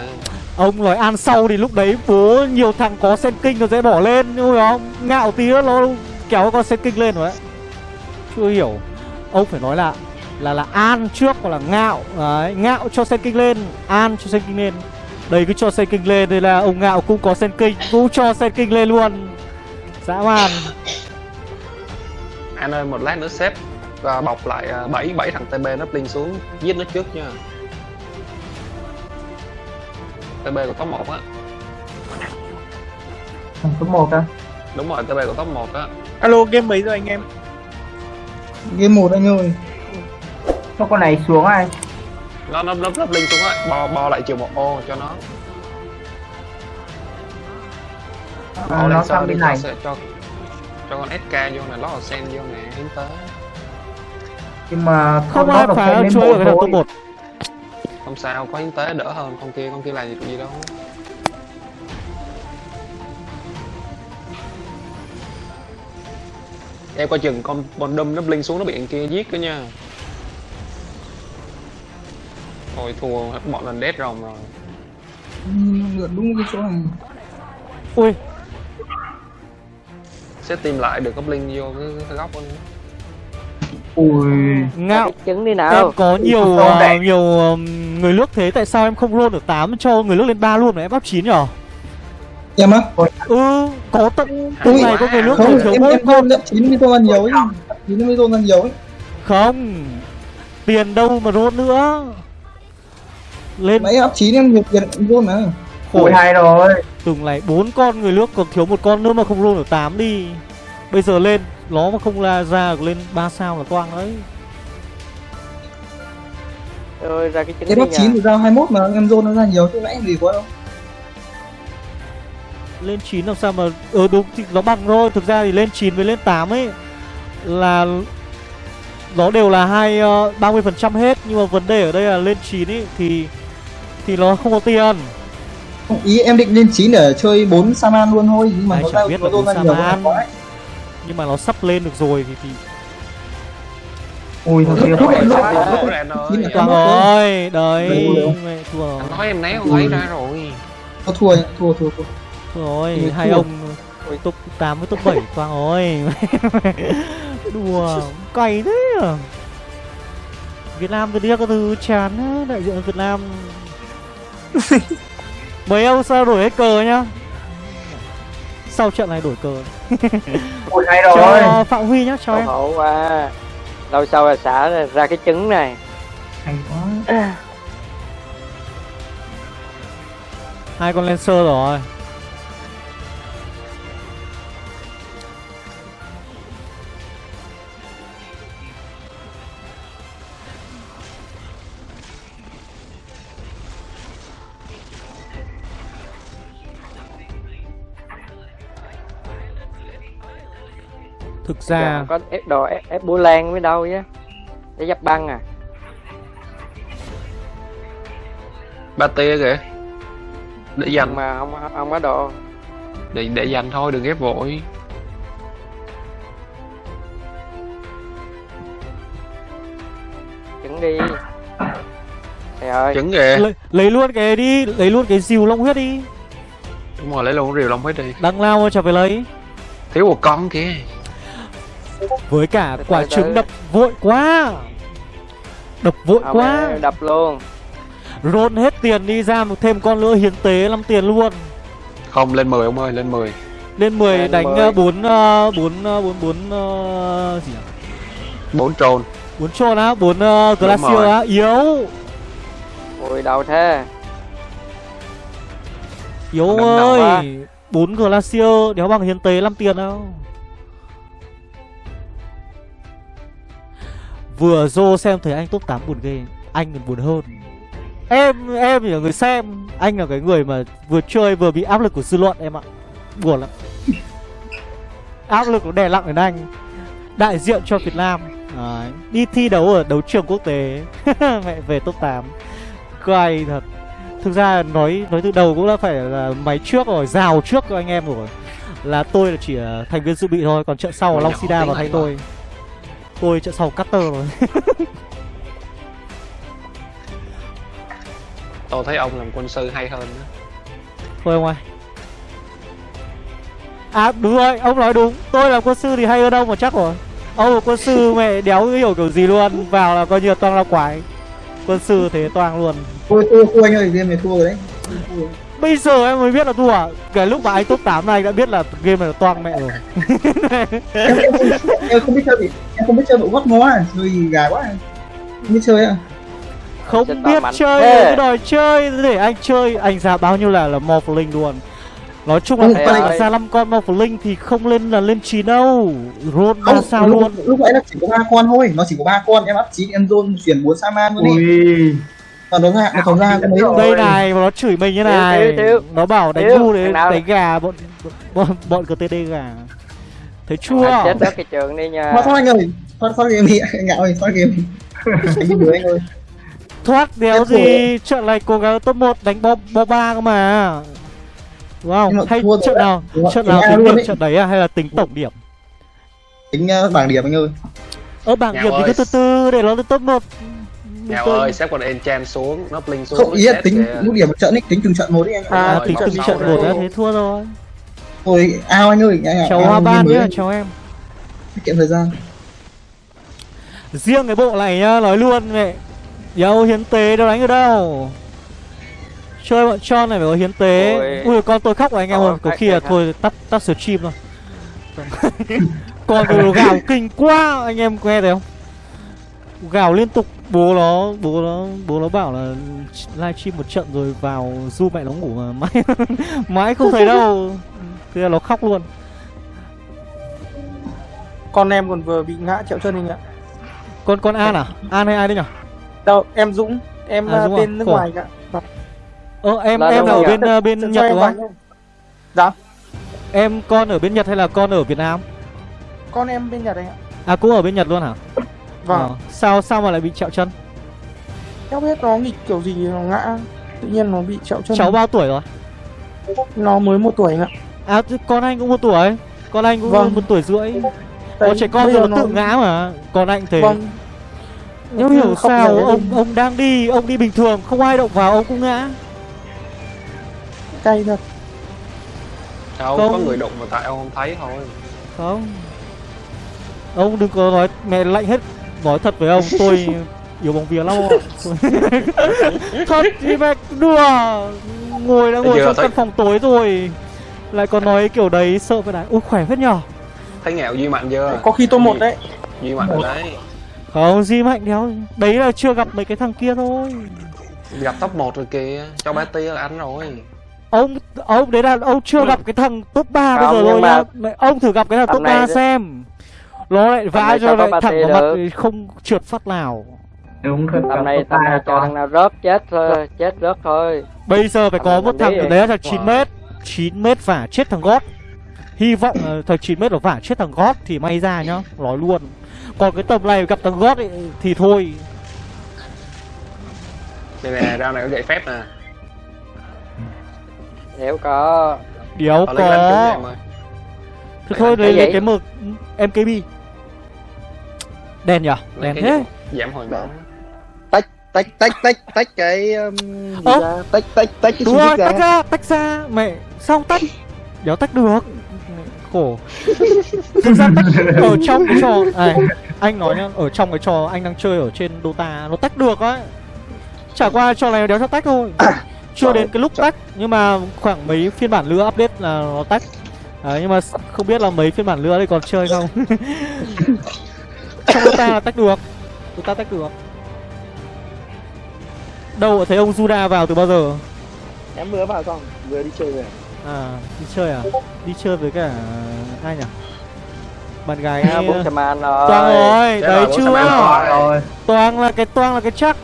Ông nói An sau thì lúc đấy bố nhiều thằng có sen kinh nó sẽ bỏ lên Nhưng không? Ngạo tí nữa nó kéo con sen kinh lên rồi đấy. Chưa hiểu. Ông phải nói là là là An trước hoặc là Ngạo. Đấy, Ngạo cho sen kinh lên An cho sen kinh lên Đây cứ cho sen kinh lên Đây là ông Ngạo cũng có sen kinh Cũng cho sen kinh lên luôn. Dã man. Anh ơi một lát nữa xếp và bọc lại à, bảy bảy thằng TB nó pling xuống giết nó trước nha. TB của top 1 á. Thằng số 1 á? Đúng rồi TB của top 1 á. Alo game mấy rồi anh em? game một anh ơi. Cho con này xuống ai nó nó nó nó pling xuống á bo bo lại chiều một ô cho nó. Bo nó lên sang sơ đi này. sẽ- cho cho con SK vô này lót sen vô nè hiến tế nhưng mà Không ai chuỗi bộ được cái thôi. top 1 không sao có hiến tế đỡ hơn con kia con kia làm gì gì đâu. Em coi chừng con con đâm nó bling xuống nó bị anh kia giết cơ nha thôi thua. Bọn lần đét rồng rồi. Ừ, lượn đúng cái chỗ này. Ui. Sẽ tìm lại được có bling vô cái, cái góc nữa. ui. Ngạo Cái trứng đi Em nào có nhiều đấy. nhiều ờm, người nước thế tại sao em không roll được 8 cho người nước lên 3 luôn mà em áp 9 nhở? em á Ừ, có tận lúc này có người nước không thiếu em em tôn nhận chín mươi tôn là nhiều ấy chín mươi tôn là nhiều ấy Không. Tiền đâu mà roll nữa Lên. Mấy áp chín em tiền luôn ui khổ hay rồi. Từng này bốn con người nước còn thiếu một con nữa mà không roll được 8 đi. Bây giờ lên Nó mà không là ra được lên 3 sao là toang đấy. Rồi ra cái đi áp chín nha thì ra 21 mà em zone nó ra nhiều chứ nãy em gì quá đâu. Lên 9 làm sao mà Ờ đúng thì nó bằng thôi. Thực ra thì lên 9 với lên 8 ấy Là Nó đều là hai ờ, 30% hết. Nhưng mà vấn đề ở đây là lên 9 ấy Thì Thì nó không có tiền. Không, ý em định lên 9 để chơi 4 Saman luôn thôi nhưng mà Ai nó chả ra biết nó là zone bốn ra nhiều Saman. quá ấy. Nhưng mà nó sắp lên được rồi thì, thì ui thằng kia ơi, mất rồi. Đấy Thua rồi. nói em né con ấy ra rồi. Nó thua thua thua thua. Rồi. Hai ông Top 8 với top 7 Quang rồi. Đùa Cày thế. À Việt Nam từ đi có thứ chán Đại diện Việt Nam Mấy ông sao đổi hết cờ nhá? Sau trận này đổi cờ. Ui hay rồi. Cho Phạm Huy nhá Cho Hậu em. hậu quá. Lâu sau là xả ra- ra cái trứng này. Hay quá. Hai con Lancer rồi Thực ra có ép đồ ép, ép búa lan với đâu chứ. Để dập băng à. Ba tia kìa. Để dành. Mà không không có đồ. Để để dành thôi đừng ghép vội. Trứng đi. Trời ơi. Trứng kìa. Lấy, lấy luôn cái đi Lấy luôn cái diều long huyết đi. Đúng rồi lấy luôn rìu long hết đi. Đằng lao mà chả phải lấy. Thiếu một con kia Với cả Từ quả trứng đập vội quá Đập vội Không, quá đập luôn Roll hết tiền đi ra một thêm con nữa hiến tế 5 tiền luôn không lên 10 ông ơi lên 10 Lên 10 Lên đánh 10. 4 4 4 4 gì nhỉ? bốn trôn 4 trôn á, 4 uh, Glacier rồi. á, yếu. ui đâu thế Yếu ơi. 4 Glacier đéo bằng hiến tế 5 tiền đâu. Vừa Zô xem thấy anh top 8 buồn ghê, anh còn buồn hơn. Em em là người xem, anh là cái người mà vừa chơi vừa bị áp lực của dư luận em ạ. Buồn lắm. áp lực nó đè nặng đến anh. Đại diện cho Việt Nam. Đấy. Đi thi đấu ở đấu trường quốc tế. Mẹ về top 8. Cay thật. Thực ra nói nói từ đầu cũng đã phải là máy trước rồi, rào trước cho anh em rồi. Là tôi là chỉ là thành viên dự bị thôi, còn trận sau là Long Sida vào thay tôi. Tôi trận sau cutter rồi. tôi thấy ông làm quân sư hay hơn đó. Thôi ông ơi. À đúng rồi, ông nói đúng. Tôi làm quân sư thì hay hơn ông mà chắc rồi. Ông là quân sư mẹ đéo hiểu kiểu gì luôn. Vào là coi như là toàn là quái. Quân sư thế toàn luôn. thua thua thua anh ơi game này thua rồi đấy. Bây giờ em mới biết là thua à? Cái lúc mà anh top 8 này anh đã biết là game này là toang mẹ rồi. Em, em, không, biết chơi bị em không biết chơi bộ gót ngó à? Chơi gì gà quá à. không biết chơi à Không Chết biết chơi cứ đòi chơi. Để anh chơi Anh ra bao nhiêu là là Morphling luôn. Nói chung là phải ơi. ra 5 con Morphling thì không lên là lên 9 đâu. Ba không sao lúc, luôn. lúc nãy nó chỉ có ba con thôi. Nó chỉ có ba con. Em áp chín em zone chuyển bốn saman luôn đi. Ui còn nó ra nó không ra cái. Đây này, mà nó chửi mình như này. thiếu, thiếu. Nó bảo đánh Thiếu, ngu nào? đánh gà bọn bọn, bọn CTD gà. Thấy chua. Chết đó cái trường đi nha. Thoát thoát anh ơi thoát thoát game đi anh ngạo ơi thoát game anh đi đuổi anh ơi? Thoát đéo gì? Trận này cố gắng top 1 đánh bo, bo 3 cơ mà. Đúng không? Mà Hay trận đấy. nào? Trận nào tính điểm trận đấy à? Hay là tính tổng điểm? Tính uh, bảng điểm anh ơi. Ở bảng điểm thì cứ từ từ để nó lên top 1 Nhào ơi, xếp con enchant xuống, nó bling xuống không ý là tính kìa. mức điểm một trận ấy tính từng trận một đi anh. À Rồi, tính từng trận rồi. một á thế thua rồi. Thôi ao anh ơi anh Cháu ao Hoa Ban nhá, cháu em. Tiết kiệm thời gian. Riêng cái bộ này nhá, nói luôn mẹ. Đâu hiến tế đâu đánh ở đâu. Chơi bọn Chon này phải có hiến tế. Ôi. Ui con tôi khóc rồi anh em ơi Có khi là thôi tắt tắt stream thôi. Con nó gào kinh quá Anh em nghe thấy không Gào liên tục. Bố nó Bố nó Bố nó bảo là livestream một trận rồi vào du mẹ nó ngủ mà mãi Mãi không thấy đâu. Thế là nó khóc luôn. Con em còn vừa bị ngã chẹo chân anh ạ. Con con An à? An hay ai đấy nhỉ? Đâu em Dũng. Em À, à, Dũng à? tên nước Khổ. ngoài ạ. Ờ em Là em là ở bên ờ, bên Cho Nhật đúng không? Dạ. Em con ở bên Nhật hay là con ở Việt Nam? Con em bên Nhật anh ạ. À cũng ở bên Nhật luôn hả vâng. Ờ, Sao sao mà lại bị trẹo chân? Em biết nó nghịch kiểu gì nó ngã. Tự nhiên nó bị chẹo chân. Cháu bao tuổi rồi? Nó mới một tuổi anh ạ À con anh cũng một tuổi. Con anh cũng Vâng. một tuổi rưỡi. Đấy, Có trẻ con rồi nó tự ngã mà. Còn anh thế. Vâng. Nếu Cứ hiểu sao ông lên. ông đang đi Ông đi bình thường không ai động vào ông cũng ngã. Cay thật. Đâu, Không. có người đụng mà tại ông không thấy thôi. Không. Ông đừng có nói mẹ lạnh hết Nói thật với ông tôi Yêu bóng vía lắm ạ. Thật thì mẹ đùa. Ngồi đã ngồi trong căn phòng tối rồi. Lại còn nói kiểu đấy sợ phải đá Ui khỏe phết nhở Thấy nghèo Duy Mạnh chưa? có khi tôi một đấy. Duy Mạnh ở đấy. Không gì mạnh đéo. Đấy là chưa gặp mấy cái thằng kia thôi. Gặp top 1 rồi kìa, cho bé tia là anh rồi. Ông ông đấy là ông chưa gặp cái thằng top 3 bây giờ rồi Mẹ, Ông thử gặp cái thằng top này 3 đấy- xem Nó lại vãi này cho lại thẳng vào mặt thì không trượt phát nào. Đúng thật tầm này tầm này cho thằng nào rớt chết thôi chết rớt thôi. Bây giờ phải có một thằng ở đấy là thằng 9 mét 9 mét vả chết thằng gót. Hy vọng là thằng 9 mét nó vả chết thằng gót thì may ra nhá Nói luôn. Còn cái tầm này gặp thằng gót ấy, thì thôi. Đây nè, rau này có gậy phép nè nếu có. Trúng có Thế thôi lấy lấy cái mực MKB Lấy Đèn cái thế. Giảm hồi máu tách tách tách tách tách cái um, gì Ơ. ra? Tách tách tách cái Đúng rồi, ra tách ra, tách ra. Mẹ, sao tách? Đéo tách được. Khổ. Thực ra tách ở trong cái trò này, Anh nói nhá, ở trong cái trò anh đang chơi ở trên Dota Nó tách được á. Chả qua trò này đéo cho tách thôi. Chưa đến cái lúc tách Nhưng mà khoảng mấy phiên bản nữa update là nó tách. Đấy, nhưng mà không biết là mấy phiên bản nữa thì còn chơi không Trong là tách được Dota tách được Đâu thấy ông Juda vào từ bao giờ em vừa vào xong vừa đi chơi về À, đi chơi à? Đi chơi với cả ai nhỉ? Bạn gái à, Toang rồi, đấy chưa? Toang là cái toang là cái chắc.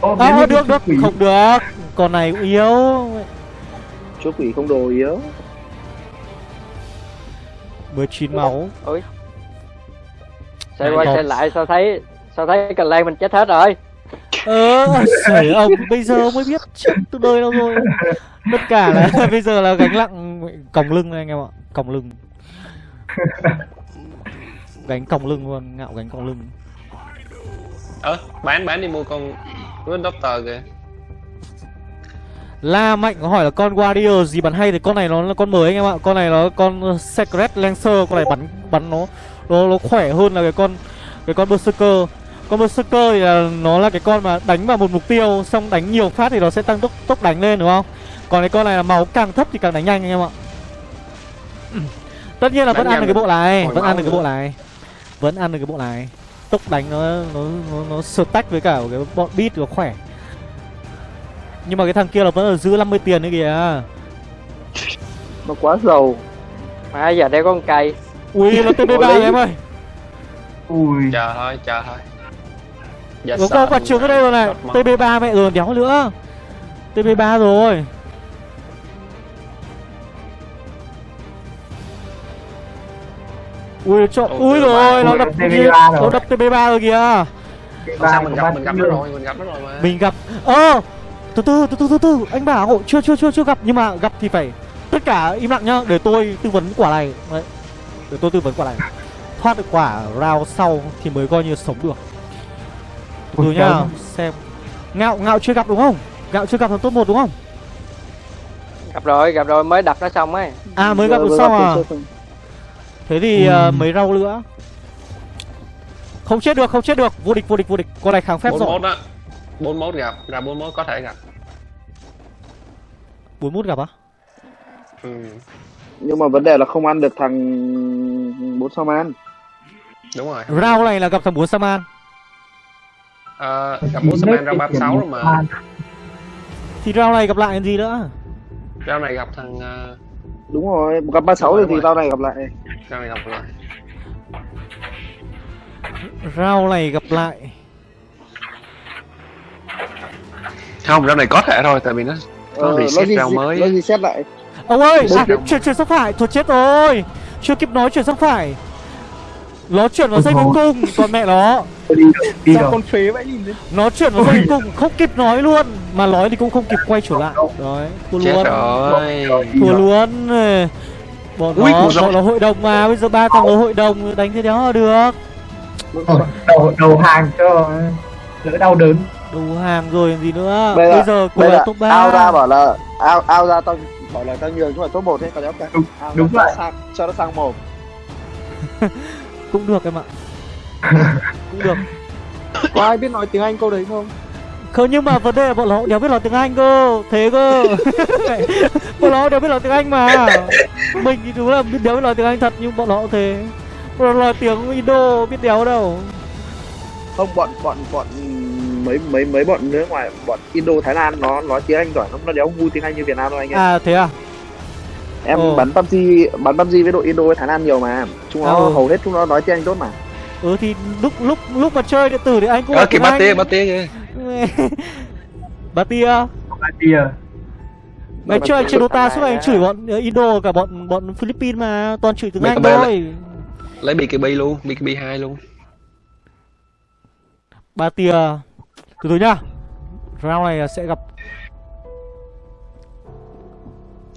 Ô, À, được được, quỷ. không được. Con này cũng yếu. chúa quỷ không đồ yếu 19 máu. Xoay qua xoay lại sao thấy sao thấy cần lan mình chết hết rồi Ờ, ông bây giờ mới biết chết từ đời đâu rồi. Tất cả là bây giờ là gánh nặng còng lưng anh em ạ, còng lưng. Gánh còng lưng luôn, ngạo gánh còng lưng. Ơ, bán bán đi mua con Good Doctor kìa La Mạnh có hỏi là con Warrior gì bắn hay thì con này nó là con mới anh em ạ. Con này nó con Secret Lancer, con này bắn bắn nó nó nó khỏe hơn là cái con cái con Berserker. Con Berserker thì là nó là cái con mà đánh vào một mục tiêu xong đánh nhiều phát thì nó sẽ tăng tốc tốc đánh lên đúng không? Còn cái con này là máu càng thấp thì càng đánh nhanh anh em ạ Tất nhiên là vẫn ăn được cái bộ này Vẫn ăn được cái bộ này Vẫn ăn được cái bộ này Tốc đánh nó nó nó, nó stack với cả cái bọn beat nó khỏe Nhưng mà cái thằng kia là vẫn ở giữ 50 tiền nữa kìa. Nó quá giàu. Mà giờ đây có con cây Ui nó TB3 Ôi. em ơi. Ui. Chờ thôi chờ thôi. Sợ. có quả trứng ở đây rồi này. Đọt máu. TB3 mẹ rồi đéo nữa. TB3 rồi. Ui cho ui TB3 rồi nó đập TB3 kia, rồi. nó đập TB3 rồi kìa. Không sao mình gặp mình gặp nó rồi mình gặp nó rồi mà. Mình gặp ơ từ từ từ từ từ từ. Anh bảo chưa chưa chưa chưa gặp. Nhưng mà gặp thì phải tất cả im lặng nhá. Để tôi tư vấn quả này. Đấy. Để tôi tư vấn quả này. Thoát được quả round sau thì mới coi như sống được. Từ từ nhá. xem. Ngạo ngạo chưa gặp đúng không? Ngạo chưa gặp thằng top 1 đúng không? Gặp rồi, gặp rồi. Mới đập nó xong ấy. À mới gặp được xong à? thế thì Ừ. ờ, mấy rau nữa? Không chết được không chết được. Vô địch vô địch vô địch. Con này kháng phép rồi mốt á bốn mốt gặp ra bốn mốt có thể gặp. bốn mút gặp á? Ừ. nhưng mà vấn đề là không ăn được thằng bốn sao man đúng rồi. Round này là gặp thằng bốn saman. Ờ, gặp bốn Saman ra 36 rồi mà. Thì round này gặp lại làm gì nữa? Rao này gặp thằng ờ, đúng rồi gặp ba sáu Đúng rồi. rồi, thì tao này gặp lại. Rao này gặp lại. Round này gặp lại Không, rao này có thể thôi tại vì nó Có Ờ, reset round mới. nó xét lại. Ông ơi, à, chuyển chuyển sang phải, thôi chết rồi. Chưa kịp nói chuyển sang phải. Nó chuyển vào dây cuối cùng, còn mẹ nó. Đi sao rồi con phế vậy nhìn đấy Nó chuyển vào dây cuối cùng, không kịp nói luôn. Mà nói thì cũng không kịp quay trở lại. Đấy, thua Chết luôn. rồi. Thua luôn. Bọn Ui, nó, rau. bọn nó hội đồng mà, bây giờ ba thằng nó hội đồng đánh thế đéo là được. Ờ, đầu đầu hàng cho đỡ đau đớn Đủ hàng rồi làm gì nữa? Bây giờ- Bây giờ cô là top ao ra 3 bảo là ao ao ra tao bảo là tao nhường nhưng mà top một ấy còn đéo cả Đúng- Ao đúng vậy. sang, cho nó sang một. Cũng được em ạ. Cũng được. Có ai biết nói tiếng anh câu đấy không? Không nhưng mà vấn đề là bọn nó đéo biết nói tiếng Anh cơ. Thế cơ. Bọn nó đéo biết nói tiếng Anh mà. Mình thì đúng là biết đéo biết nói tiếng Anh thật Nhưng bọn nó cũng thế. Bọn nó nói tiếng Indo biết đéo đâu. Không bọn bọn bọn mấy mấy mấy bọn nước ngoài bọn Indo Thái Lan nó nói tiếng Anh giỏi nó nó đéo ngu tiếng Anh như Việt Nam đâu anh em À thế à? Em Ồ. bắn PUBG bắn PUBG với đội Indo với Thái Lan nhiều mà. Chúng nó Ừ. hầu hết chúng nó nói tiếng Anh tốt mà. Ừ thì lúc lúc lúc mà chơi điện tử thì anh cũng Ờ kìa ba ba tia kìa. Bà tia ba tia Ngày Mà trước anh mà- chơi Dota suốt ngày anh mà- chửi bọn Indo cả bọn bọn Philippines mà Toàn chửi tiếng Anh thôi. Lấy BKB luôn, BKB 2 luôn. Bà tia Từ từ nhá. Round này sẽ gặp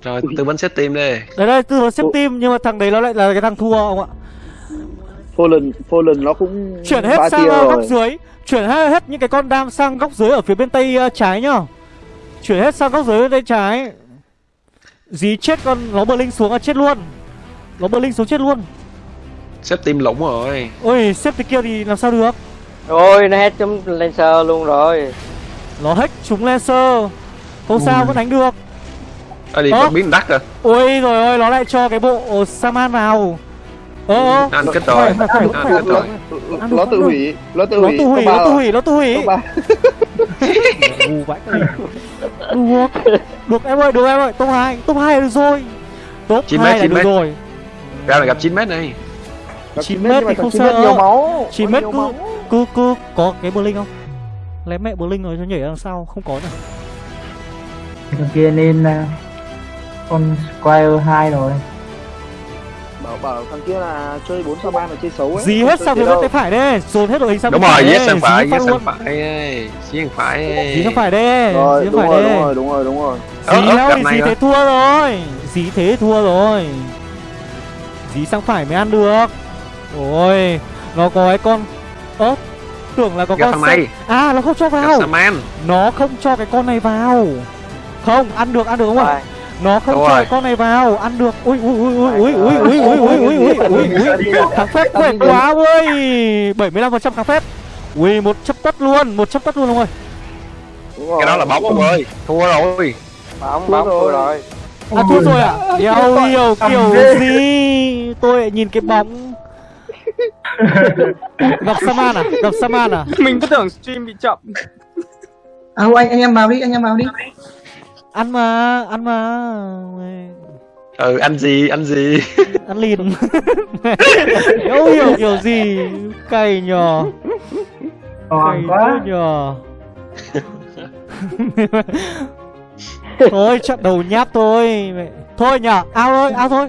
Rồi tư vấn set team đi Đấy đây tư vấn xếp team Nhưng mà thằng đấy nó lại là cái thằng thua ông ạ. Fallen Fallen nó cũng chuyển hết sang ờ, góc rồi. dưới. Chuyển hết, hết những cái con đam sang góc dưới ở phía bên tay ờ, trái nhá. Chuyển hết sang góc dưới bên tay trái. Dí chết con nó bờ linh xuống là chết luôn. Nó bờ linh xuống chết luôn. Set team lủng rồi. Ôi xếp từ kia thì làm sao được ôi nó hết chúng laser luôn rồi. Nó hết chúng laser Không sao vẫn đánh được. Ơ đi con biến đắt rồi. Ôi rồi ơi nó lại cho cái bộ Saman vào. Ờ ừ, Ăn kết rồi Nó tự hủy Nó tự hủy. Nó tự hủy Nó tự hủy Nó tự hủy. Được Được em ơi Được em ơi. Top 2 Top 2 được rồi. Top 2 là được rồi. Ra là gặp 9 mét này Chín mét thì không sợ. nhiều máu. Mét nhiều cứ- máu. cứ cứ có cái bờ linh không? Lấy mẹ bờ linh rồi cho nhảy ra đằng sau không có nữa. Thằng kia nên à, con Squire 2 rồi. Bảo bảo thằng kia là chơi 4 sao 3 là chơi xấu ấy. Dí không hết sang gì phía bên tay phải đây dồn hết đội hình sang Đúng bên rồi, đây sang phải, dí sang phải Dí sang phải dí sang phải đây rồi dí đúng phải rồi đúng rồi đúng rồi đúng rồi. Dí đâu thì dí thế thua rồi dí thế thua rồi. Dí sang phải mới ăn được ôi nó có cái con ớ tưởng là có Gặp con này à nó không cho vào nó không cho cái con này vào không ăn được ăn được không ạ nó không Đúng cho rồi. cái con này vào ăn được ui ui ui ui ui ui ui ui ui ui ui ui ui kháng phép khỏe quá ui 75% phần trăm kháng phép ui một chấp tất luôn một chấp tất luôn ông ơi đúng rồi Cái đó là bóng ông ơi Thua rồi bóng bóng thua rồi. À thua rồi à? Đéo hiểu kiểu gì Tôi lại nhìn cái bóng Gặp Saman à? Gặp Saman à? Mình cứ tưởng stream bị chậm À anh anh em vào đi, anh em vào đi. Ăn mà, ăn mà ừ anh gì anh gì Ăn lìn Đéo hiểu kiểu gì Cày nhờ còn Cày quá nhờ Thôi trận đầu nháp thôi mẹ. Thôi nhờ, ao thôi, ao thôi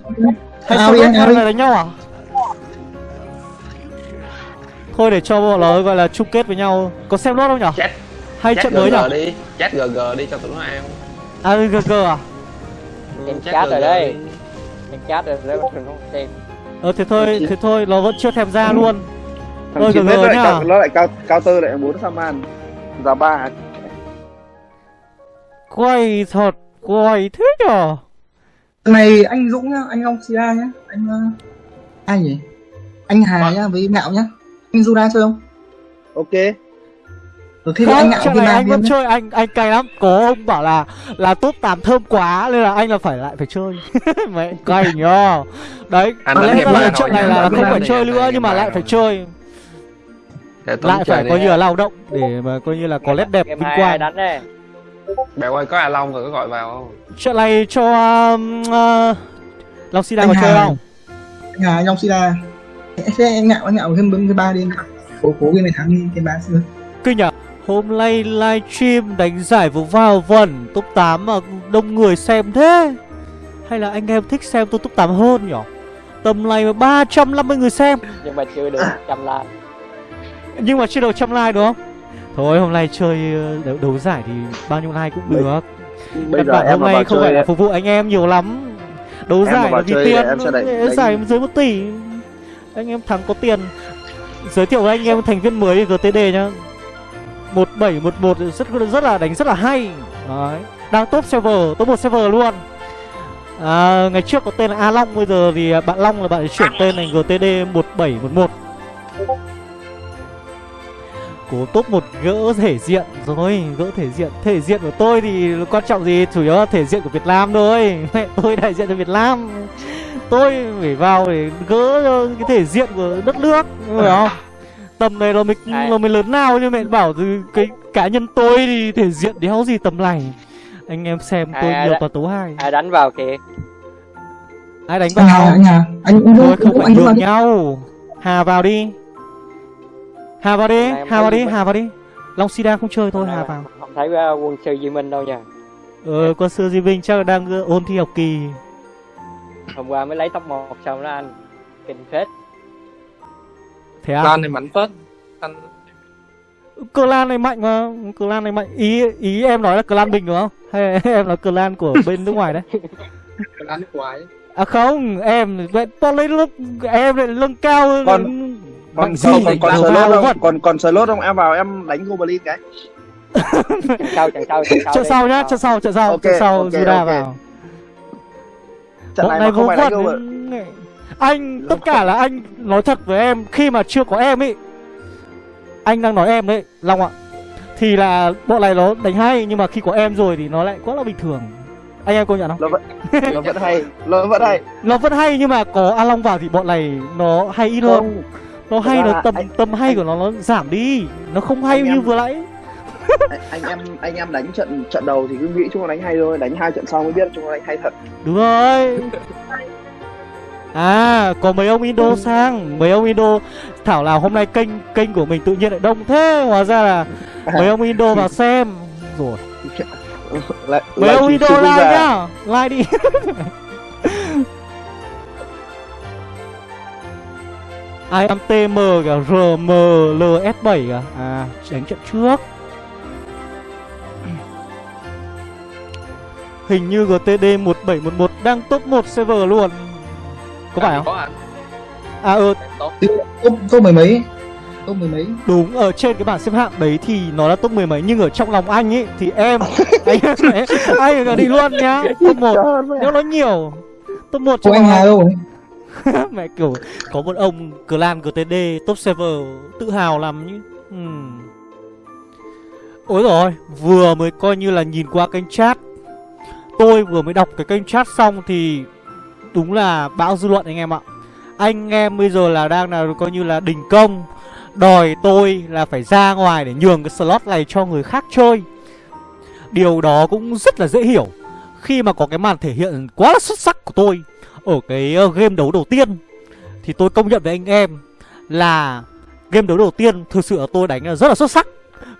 Hay Ao sao đi, biết ao hay đi. là đánh nhau à? Thôi để cho bọn nó gọi là chung kết với nhau Có xem lốt không nhở? Chat- Hay chat trận mới GG nhở? đi chat gg đi cho tụi nó ao À GG à? Ừ, Em chat chat rồi đây. đi. mình chat rồi đấy mình không xem Ờ thế thôi, thế thôi, nó vẫn chưa thèm ra luôn thằng Thôi, GG mét nó lại nhá. cao, nó lại cao counter lại muốn Saman giá ba Quay thật, quay thế nhở? Này anh Dũng nhá, anh Long Sira nhá, anh uh, ai nhỉ? Anh Hà nhá với Ngạo nhá. Anh Juda chơi không? ok. Rồi thế anh Không, Ngạo trận với này anh vẫn chơi, anh anh cay lắm. Có ông bảo là là top 8 thơm quá Nên là anh là phải lại phải chơi. Mẹ cay nhờ Đấy, Anh có lẽ là trận này là không phải chơi nữa Nhưng mà lại phải chơi. Lại phải coi như là lao động Để mà coi như là có nét đẹp vinh quang. Bèo ơi có A Long rồi có gọi vào không? Trận này cho um, uh, Long Sida Anh có chơi Hà. không? Anh Hà, anh Long Sira. Thế anh Ngạo, anh Ngạo thêm bấm cái ba đi. Cố cố game này thắng đi cái ba xưa. Kinh nhỉ? Hôm nay livestream đánh giải vừa vào vần top 8 mà đông người xem thế Hay là anh em thích xem tôi top 8 hơn nhỉ? Tầm này mà 350 người xem nhưng mà chưa được trăm like Nhưng mà chưa đầu trăm like đúng không? Thôi hôm nay chơi ờ, đấu, đấu giải thì bao nhiêu like cũng được bây giờ em hôm nay không phải là phục vụ anh em nhiều lắm Đấu Em giải là vì tiền em sẽ đánh- đánh- Giải dưới 1 tỷ anh em thắng có tiền. Giới thiệu với anh em thành viên mới GTD nhá. 1711 rất rất là đánh rất là hay. Đấy. Đang top server, top một server luôn. À, Ngày trước có tên là A Long Bây giờ thì bạn Long là bạn chuyển tên thành GTD 1711 Cố top một gỡ thể diện rồi Gỡ thể diện. Thể diện của tôi thì quan trọng gì? Chủ yếu là thể diện của Việt Nam thôi. Mẹ tôi đại diện cho Việt Nam. Tôi phải vào để gỡ cho cái thể diện của đất nước Hiểu không? Tầm này là mình là mình lớn nào nhưng mẹ bảo thì cái cá nhân tôi thì thể diện đéo gì tầm này? Anh em xem tôi À, nhiều toàn tấu hai ai đánh vào kìa? Ai đánh vào? anh Hà, anh Thôi không hưởng đi. nhau. Hà vào đi. Hà vào đi Hà vào đi. Hà vào đi. Long Sida không chơi thôi Hà vào. không thấy uh, quân sư Duy Minh đâu nha. Ờ quân sư Di Vinh chắc là đang ờ, ôn thi học kỳ hôm qua mới lấy top 1 xong đó anh. Kinh phết. Thế à? Lan này bắn phớt Ăn Clan này mạnh mà. Clan này mạnh. Ý ý em nói là clan bình đúng không? Hay em là clan của bên nước ngoài đấy? Lan nước ngoài. À không em vậy to lấy lưng Em lại lưng cao hơn Còn- Mạnh còn gì? còn còn slot vào không? còn còn slot không? Em vào em đánh goblin cái. Trận sau trận sau trận sau đi, sau nhá Trận sau Trận sau Trận sau Juda vào trận này mà không phải đánh ấy. Anh tất cả là anh nói thật với em Khi mà chưa có em ấy. Anh đang nói em đấy Long ạ. Thì là bọn này nó đánh hay Nhưng mà khi có em rồi thì nó lại quá là bình thường. Anh em công nhận không? nó vẫn nó vẫn hay nó vẫn hay. Nó vẫn hay nhưng mà có A Long vào thì bọn này nó hay ít hơn Nó hay nó tầm anh- tầm hay của nó nó giảm đi. Nó không hay Anh như em- vừa nãy anh, anh em anh em đánh trận trận đầu thì cứ nghĩ chúng nó đánh hay thôi đánh hai trận sau mới biết chúng nó đánh hay thật. Đúng rồi. À có mấy ông Indo sang Mấy ông Indo Thảo nào hôm nay kênh kênh của mình tự nhiên lại đông thế Hóa ra là mấy ông Indo vào xem. Rồi. Lại Mấy lại ông Indo like nhá Like đi. Ai am TM cả RMLS7 cả À đánh trận trước Hình như GTD 1711 đang top 1 server luôn Có phải không? Có À ừ Tốt Top top mười mấy. Top mười mấy. đúng ở trên cái bảng xếp hạng đấy thì nó là top mười mấy Nhưng ở trong lòng anh ấy thì em Anh là đi luôn nhá Top 1 Nếu nó nhiều Top 1 Cô trong anh Hà đâu? Mẹ kiểu có một ông clan GTD top server tự hào lắm nhỉ. Ừm. Ôi rồi vừa mới coi như là nhìn qua kênh chat Tôi vừa mới đọc cái kênh chat xong thì Đúng là bão dư luận anh em ạ. Anh em bây giờ là đang là coi như là đình công, Đòi tôi là phải ra ngoài để nhường cái slot này cho người khác chơi. Điều đó cũng rất là dễ hiểu. Khi mà có cái màn thể hiện quá là xuất sắc của tôi Ở cái ờ, game đấu đầu tiên, Thì tôi công nhận với anh em Là game đấu đầu tiên thực sự là tôi đánh là rất là xuất sắc.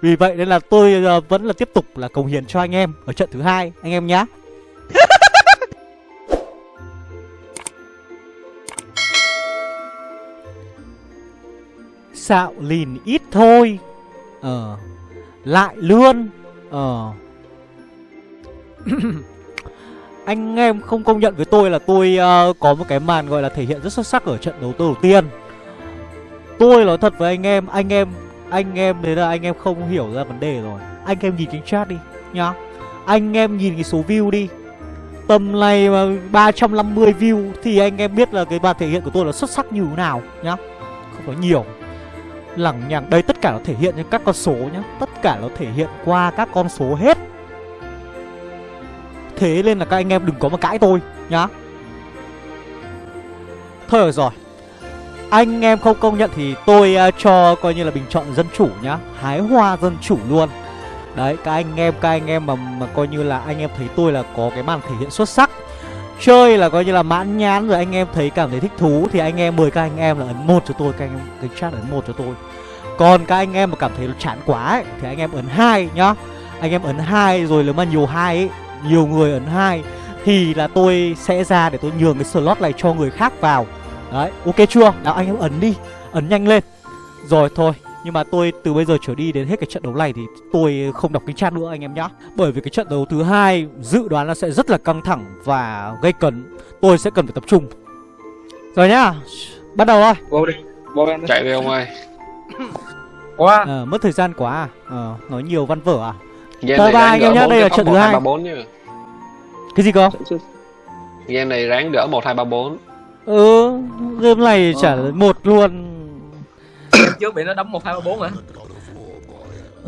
Vì vậy nên là tôi ờ, vẫn là tiếp tục là cống hiến cho anh em Ở trận thứ hai, anh em nhá. Xạo lìn ít thôi. Ờ. Lại lươn Ờ. Anh em không công nhận với tôi là tôi ờ, có một cái màn gọi là thể hiện rất xuất sắc ở trận đấu đầu tiên. Tôi nói thật với anh em Anh em Anh em thế là anh em không hiểu ra vấn đề rồi. Anh em nhìn cái chat đi nhá. Anh em nhìn cái số view đi Tầm này mà 350 view Thì anh em biết là cái bài thể hiện của tôi là xuất sắc như thế nào nhá. Không có nhiều. Lẳng nhằng Đây tất cả nó thể hiện trên các con số nhá. Tất cả nó thể hiện qua các con số hết. Thế nên là các anh em đừng có mà cãi tôi nhá. Thôi rồi. Anh em không công nhận thì tôi uh, cho coi như là bình chọn dân chủ nhá. Hái hoa dân chủ luôn. Đấy các anh em các anh em mà, mà coi như là anh em thấy tôi là có cái màn thể hiện xuất sắc Chơi là coi như là mãn nhãn rồi anh em thấy cảm thấy thích thú Thì anh em mời các anh em là ấn một cho tôi Các anh em cái chat ấn một cho tôi. Còn các anh em mà cảm thấy nó chán quá ấy, Thì anh em ấn hai nhá. Anh em ấn hai rồi nếu mà nhiều hai ấy Nhiều người ấn hai Thì là tôi sẽ ra để tôi nhường cái slot này cho người khác vào. Đấy ok chưa? Nào anh em ấn đi Ấn nhanh lên. Rồi thôi nhưng mà tôi từ bây giờ trở đi đến hết cái trận đấu này thì tôi không đọc cái chat nữa anh em nhá. Bởi vì cái trận đấu thứ hai dự đoán là sẽ rất là căng thẳng và gây cấn. Tôi sẽ cần phải tập trung. Rồi nhá Bắt đầu thôi. Vô đi. Vô em đi. chạy đi ông ơi. Quá. ờ, Mất thời gian quá à. Ờ, Nói nhiều văn vở à. Game ba ráng anh em nhá, đây là trận thứ hai, Cái gì cơ? Game này ráng đỡ một hai ba bốn. Ừ Game này chả một luôn trước bị nó đấm 1 2 3 4 hả?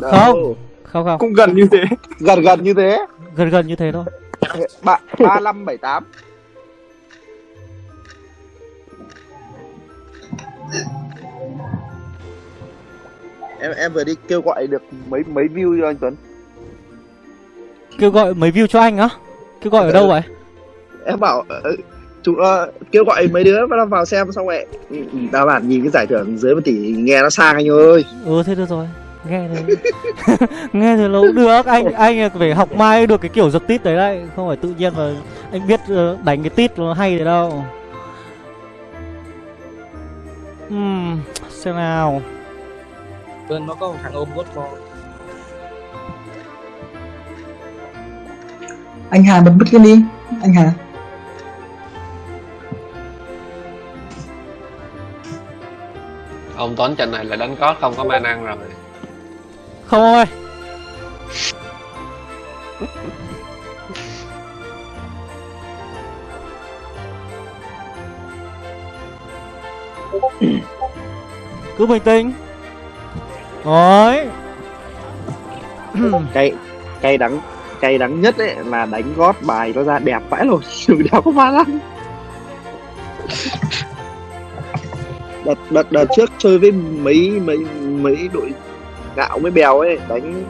Không. Không không. Cũng gần như thế. gần gần như thế. Gần gần như thế thôi. Ba ba năm bảy tám. Em em vừa đi kêu gọi được mấy mấy view cho anh Tuấn. Kêu gọi mấy view cho anh á? Kêu gọi ở đâu vậy? Em bảo ờ, chúng nó kêu gọi mấy đứa vào vào xem xong rồi. Ừ, ừ, tao bản nhìn cái giải thưởng dưới một tỷ nghe nó sang anh ơi. Ừ thế được rồi. Nghe thôi Nghe thì nó cũng được. Anh anh phải học mai được cái kiểu giật tít đấy đấy. Không phải tự nhiên mà Anh biết ờ, đánh cái tít nó hay thế đâu. Ừm Xem nào. Bên nó có một thằng ôm gót bò. anh Hà bật bứt lên đi. Anh Hà ông Tuấn trận này là đánh cót không có ma năng rồi. Không ơi. Cứ bình tĩnh. Rồi cay cay đắng cay đắng nhất ấy là đánh gót bài nó ra đẹp vãi rồi đừng đéo có ma lăng đợt đợt đợt trước chơi với mấy mấy mấy đội gạo với bèo ấy đánh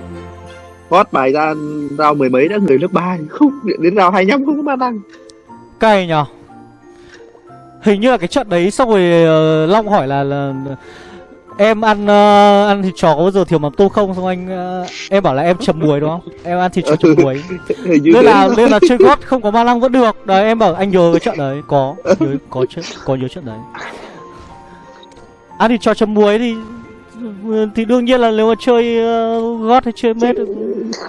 gót bài ra rao mười mấy đã người lớp ba không đến rao hai nhăm không có ma lăng Cay nhở Hình như là cái trận đấy xong rồi ờ, Long hỏi là, là Em ăn ờ, ăn thịt chó có bao giờ thiếu mắm tôm không? Xong anh ờ, Em bảo là em chấm muối đúng không? Em ăn thịt chó chấm muối. Nên là nên là chơi gót không có ma lăng vẫn được. Đấy em bảo anh nhớ cái trận đấy. Có nhớ, có có nhớ trận đấy Ăn thịt chó chấm muối thì thì đương nhiên là nếu mà chơi ờ, gót hay chơi mết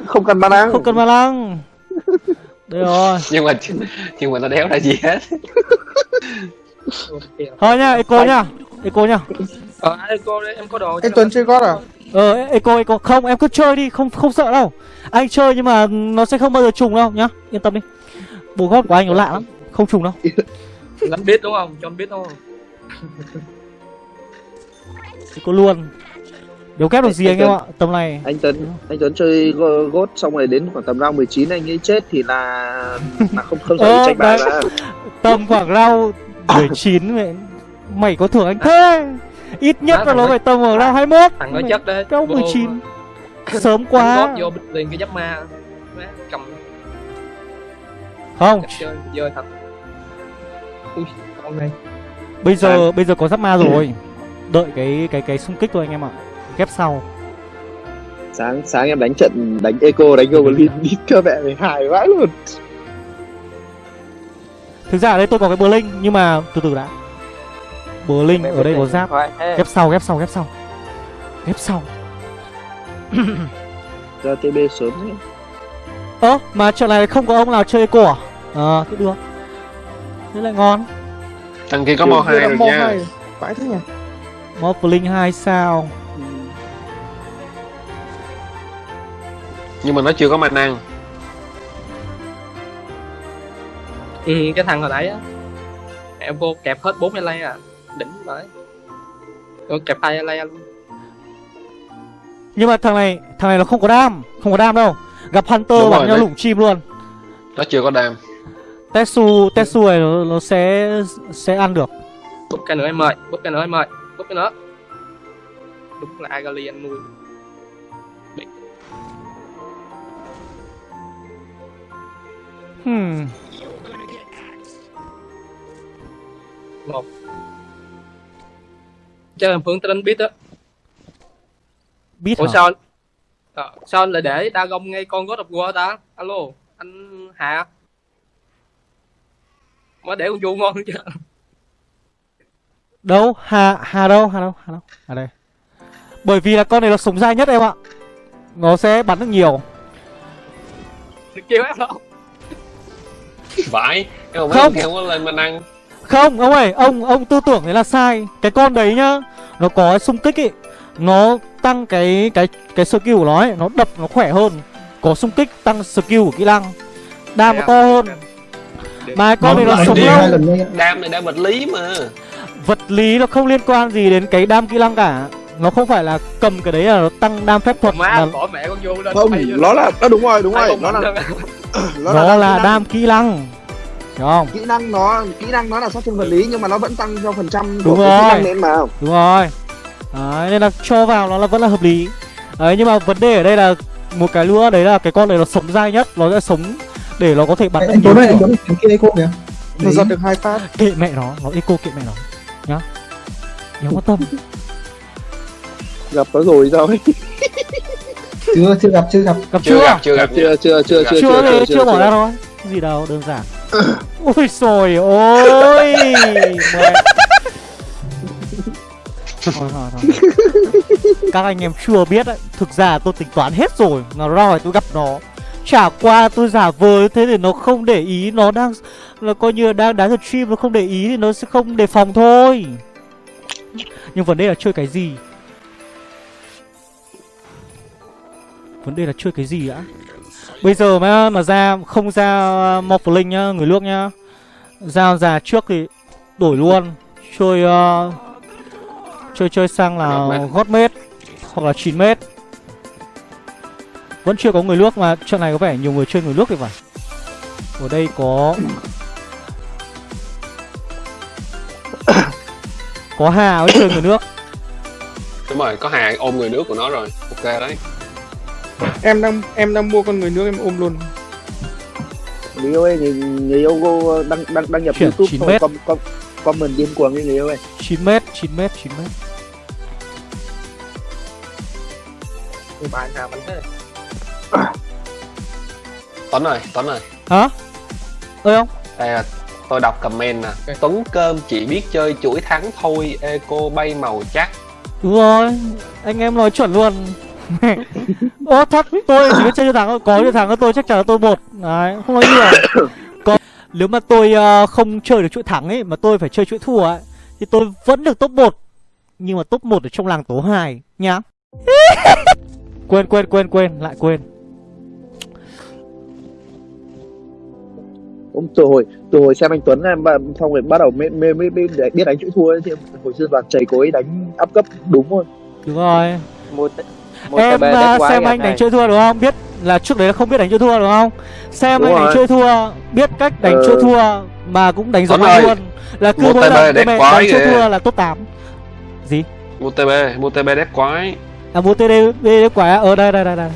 không cần ma lăng. Không cần ma lăng. Đây rồi. Nhưng mà nhưng mà nó đéo ra gì hết. Thôi nhá eco nhá eco nhá Ờ, đây, em có đồ. anh Tuấn chơi gót à? Ờ eco eco. Không em cứ chơi đi không không sợ đâu. Anh chơi nhưng mà nó sẽ không bao giờ trùng đâu nhá. Yên tâm đi. Bộ gót của anh nó lạ lắm không trùng đâu. Anh biết đúng không? Cho biết đúng không? eco luôn. Đéo kép được gì Anh anh em ạ? Tầm này. Anh Tuấn anh Tuấn chơi gốt xong rồi đến khoảng tầm round 19 anh ấy chết thì là là không không Ờ, thể tranh bài đấy. ra Tầm khoảng round 19 mẹ. Mày có thưởng anh thế. Ít nhất là nó nó- phải tầm ở round 21 thằng nói chất đấy. Vô- 19 Sớm Quá. vô bịch liền cái giáp ma. Má, cầm. Không. Chơi thật. Ui con này. Bây giờ bây giờ có giáp ma rồi Đợi cái cái cái xung kích thôi anh em ạ. Ghép sau. Sáng sáng em đánh trận đánh eco đánh goblin đi cơ mẹ mày hài vãi luôn. Thực ra ở đây tôi có cái bờ linh Nhưng mà từ từ đã. Bờ linh ở đây có giáp. Ghép sau ghép sau ghép sau. Ghép sau. Ra tb sớm thế Ơ mà trận này không có ông nào chơi eco à? Ờ thế được. Thế lại ngon. Thằng kia có mo hai rồi nha. vãi thế nhỉ Mob Blink 2 sao? Nhưng mà nó chưa có mana ừ, cái thằng hồi nãy á. Em vô kẹp hết bốn lay à. Đỉnh đấy Vô kẹp hai lay luôn. Nhưng mà thằng này Thằng này nó không có đam. Không có đam đâu. Gặp Hunter Đúng rồi, nhau lủng chim luôn. Nó chưa có đam. Tetsu Tetsu này nó, nó sẽ Sẽ ăn được. Bút cái nữa em ơi bút cái nữa em ơi cái nữa đúng là Agali anh nuôi Hmm. Một. Chơi làm phương tên biết á. Biết ủa hả? Sao anh ờ, sao anh lại để Dagon ngay con God of War ta. Alo anh hạ mới để con vua ngon chứ Đâu? Hà Hà đâu? Hà đâu? Hà đâu? À đây. Bởi vì là con này nó sống dai nhất em ạ. Nó sẽ bắn được nhiều. Kêu em đâu vãi Không. không có lên mana Không ông ơi Ông ông tư tưởng đấy là sai. Cái con đấy nhá Nó có xung kích ấy Nó tăng cái cái cái skill của nó ấy Nó đập nó khỏe hơn. Có xung kích tăng skill của kỹ năng. Đam nó to hơn. Mà con này nó sống lâu. đam này đam vật lý mà vật lý nó không liên quan gì đến cái đam kỹ năng cả. Nó không phải là cầm cái đấy là nó tăng đam phép thuật mà bỏ mẹ con vua lên. Không vô nó là nó đúng rồi đúng rồi. nó là nó nó là đam kỹ năng. Hiểu không? Kỹ năng nó kỹ năng nó là sát thương vật lý nhưng mà nó vẫn tăng theo phần trăm Đúng của cái kỹ rồi. năng lên mà. Đúng rồi. Đấy, nên là cho vào nó là vẫn là hợp lý. Đấy nhưng mà vấn đề ở đây là một cái nữa đấy là cái con này nó sống dai nhất nó sẽ sống để nó có thể bắn được anh nhiều anh kiểu. tuấn thằng kia eco kìa. Nó giật được hai phát. Kệ mẹ nó nó eco kệ mẹ nó nhớ quan tâm. Gặp nó rồi sao ấy chưa chưa gặp chưa gặp. Gặp chưa chưa? gặp chưa gặp. Chưa chưa chưa chưa chưa chưa, chưa, bỏ chưa. ra thôi gì đâu đơn giản. Ôi rồi ôi. Thôi, thôi, thôi. các anh em chưa biết đấy. Thực ra tôi tính toán hết rồi. Mà rồi tôi gặp nó. Chả qua tôi giả vờ thế để nó không để ý. Nó đang là coi như đang đá được stream nó không để ý thì nó sẽ không đề phòng thôi nhưng vấn đề là chơi cái gì? Vấn đề là chơi cái gì đã bây giờ mà mà ra không ra Morphling nhá người nước nhá. Ra già trước thì đổi luôn. Chơi ờ, chơi chơi sang là Godmate. gót mét hoặc là 9 mét. Vẫn chưa có người nước mà trận này có vẻ nhiều người chơi người nước thì phải. Ở đây có có hà với chơi người nước. Đúng rồi có hà ôm người nước của nó rồi. Ok đấy. Em đang em đang mua con người nước em ôm luôn. Người yêu ơi người, người yêu cô đăng đăng đăng nhập Chuyển youtube 9 thôi mét. com, com, comment điên cuồng đi người yêu ơi. 9 mét 9 mét 9 mét. Bài nào bánh thế. Tuấn ơi tuấn ơi. Hả? Ơi không? Đây là tôi đọc comment nè. Tuấn cơm chỉ biết chơi chuỗi thắng thôi eco bay màu chắc. Đúng rồi, anh em nói chuẩn luôn. Ô thật, tôi chỉ biết chơi thắng thôi. Có cho thắng thì tôi chắc chắn là tôi một Đấy, không nói nhiều. Còn nếu mà tôi ờ, không chơi được chuỗi thắng ấy Mà tôi phải chơi chuỗi thua ấy Thì tôi vẫn được top 1 Nhưng mà top 1 ở trong làng tố 2 Nhá. Quên quên quên quên, lại quên Hôm từ hồi từ hồi xem anh Tuấn em xong rồi bắt đầu mới mới mới, mới để biết đánh chữ thua ấy, thì hồi xưa toàn chảy ấy đánh áp cấp đúng rồi Đúng rồi mua t- mua Em TB à, xem nha anh đánh chơi thua đúng không? Biết là trước đấy là không biết đánh chơi thua đúng không? Xem Đúng anh đánh rồi. chơi thua, biết cách đánh Ờ. chơi thua mà cũng đánh giống anh luôn. Là cứ mỗi TB lần đánh chơi thua là top 8. Gì? mua tb mua tb đét quái À mua TD TD quả ở đây đây đây đây.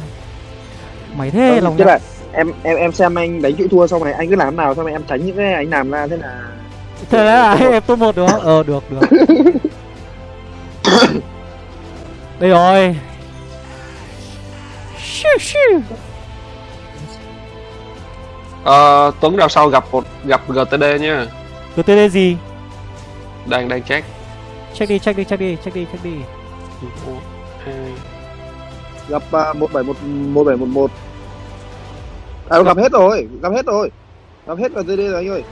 Mày thế Ờ, lòng dạ. là em em em xem anh đánh chữ thua xong này anh cứ làm nào xong này em tránh những cái anh làm ra thế là thế là em top một đúng không ờ được được đây rồi Ờ, Tuấn ra sau gặp một gặp GTD nhá. GTD gì? Đang đang check. Check đi, check đi, check đi, check đi, check đi. Gặp uh, 1711 1711 à gặp hết rồi gặp hết rồi. Gặp hết vào đây rồi anh ơi.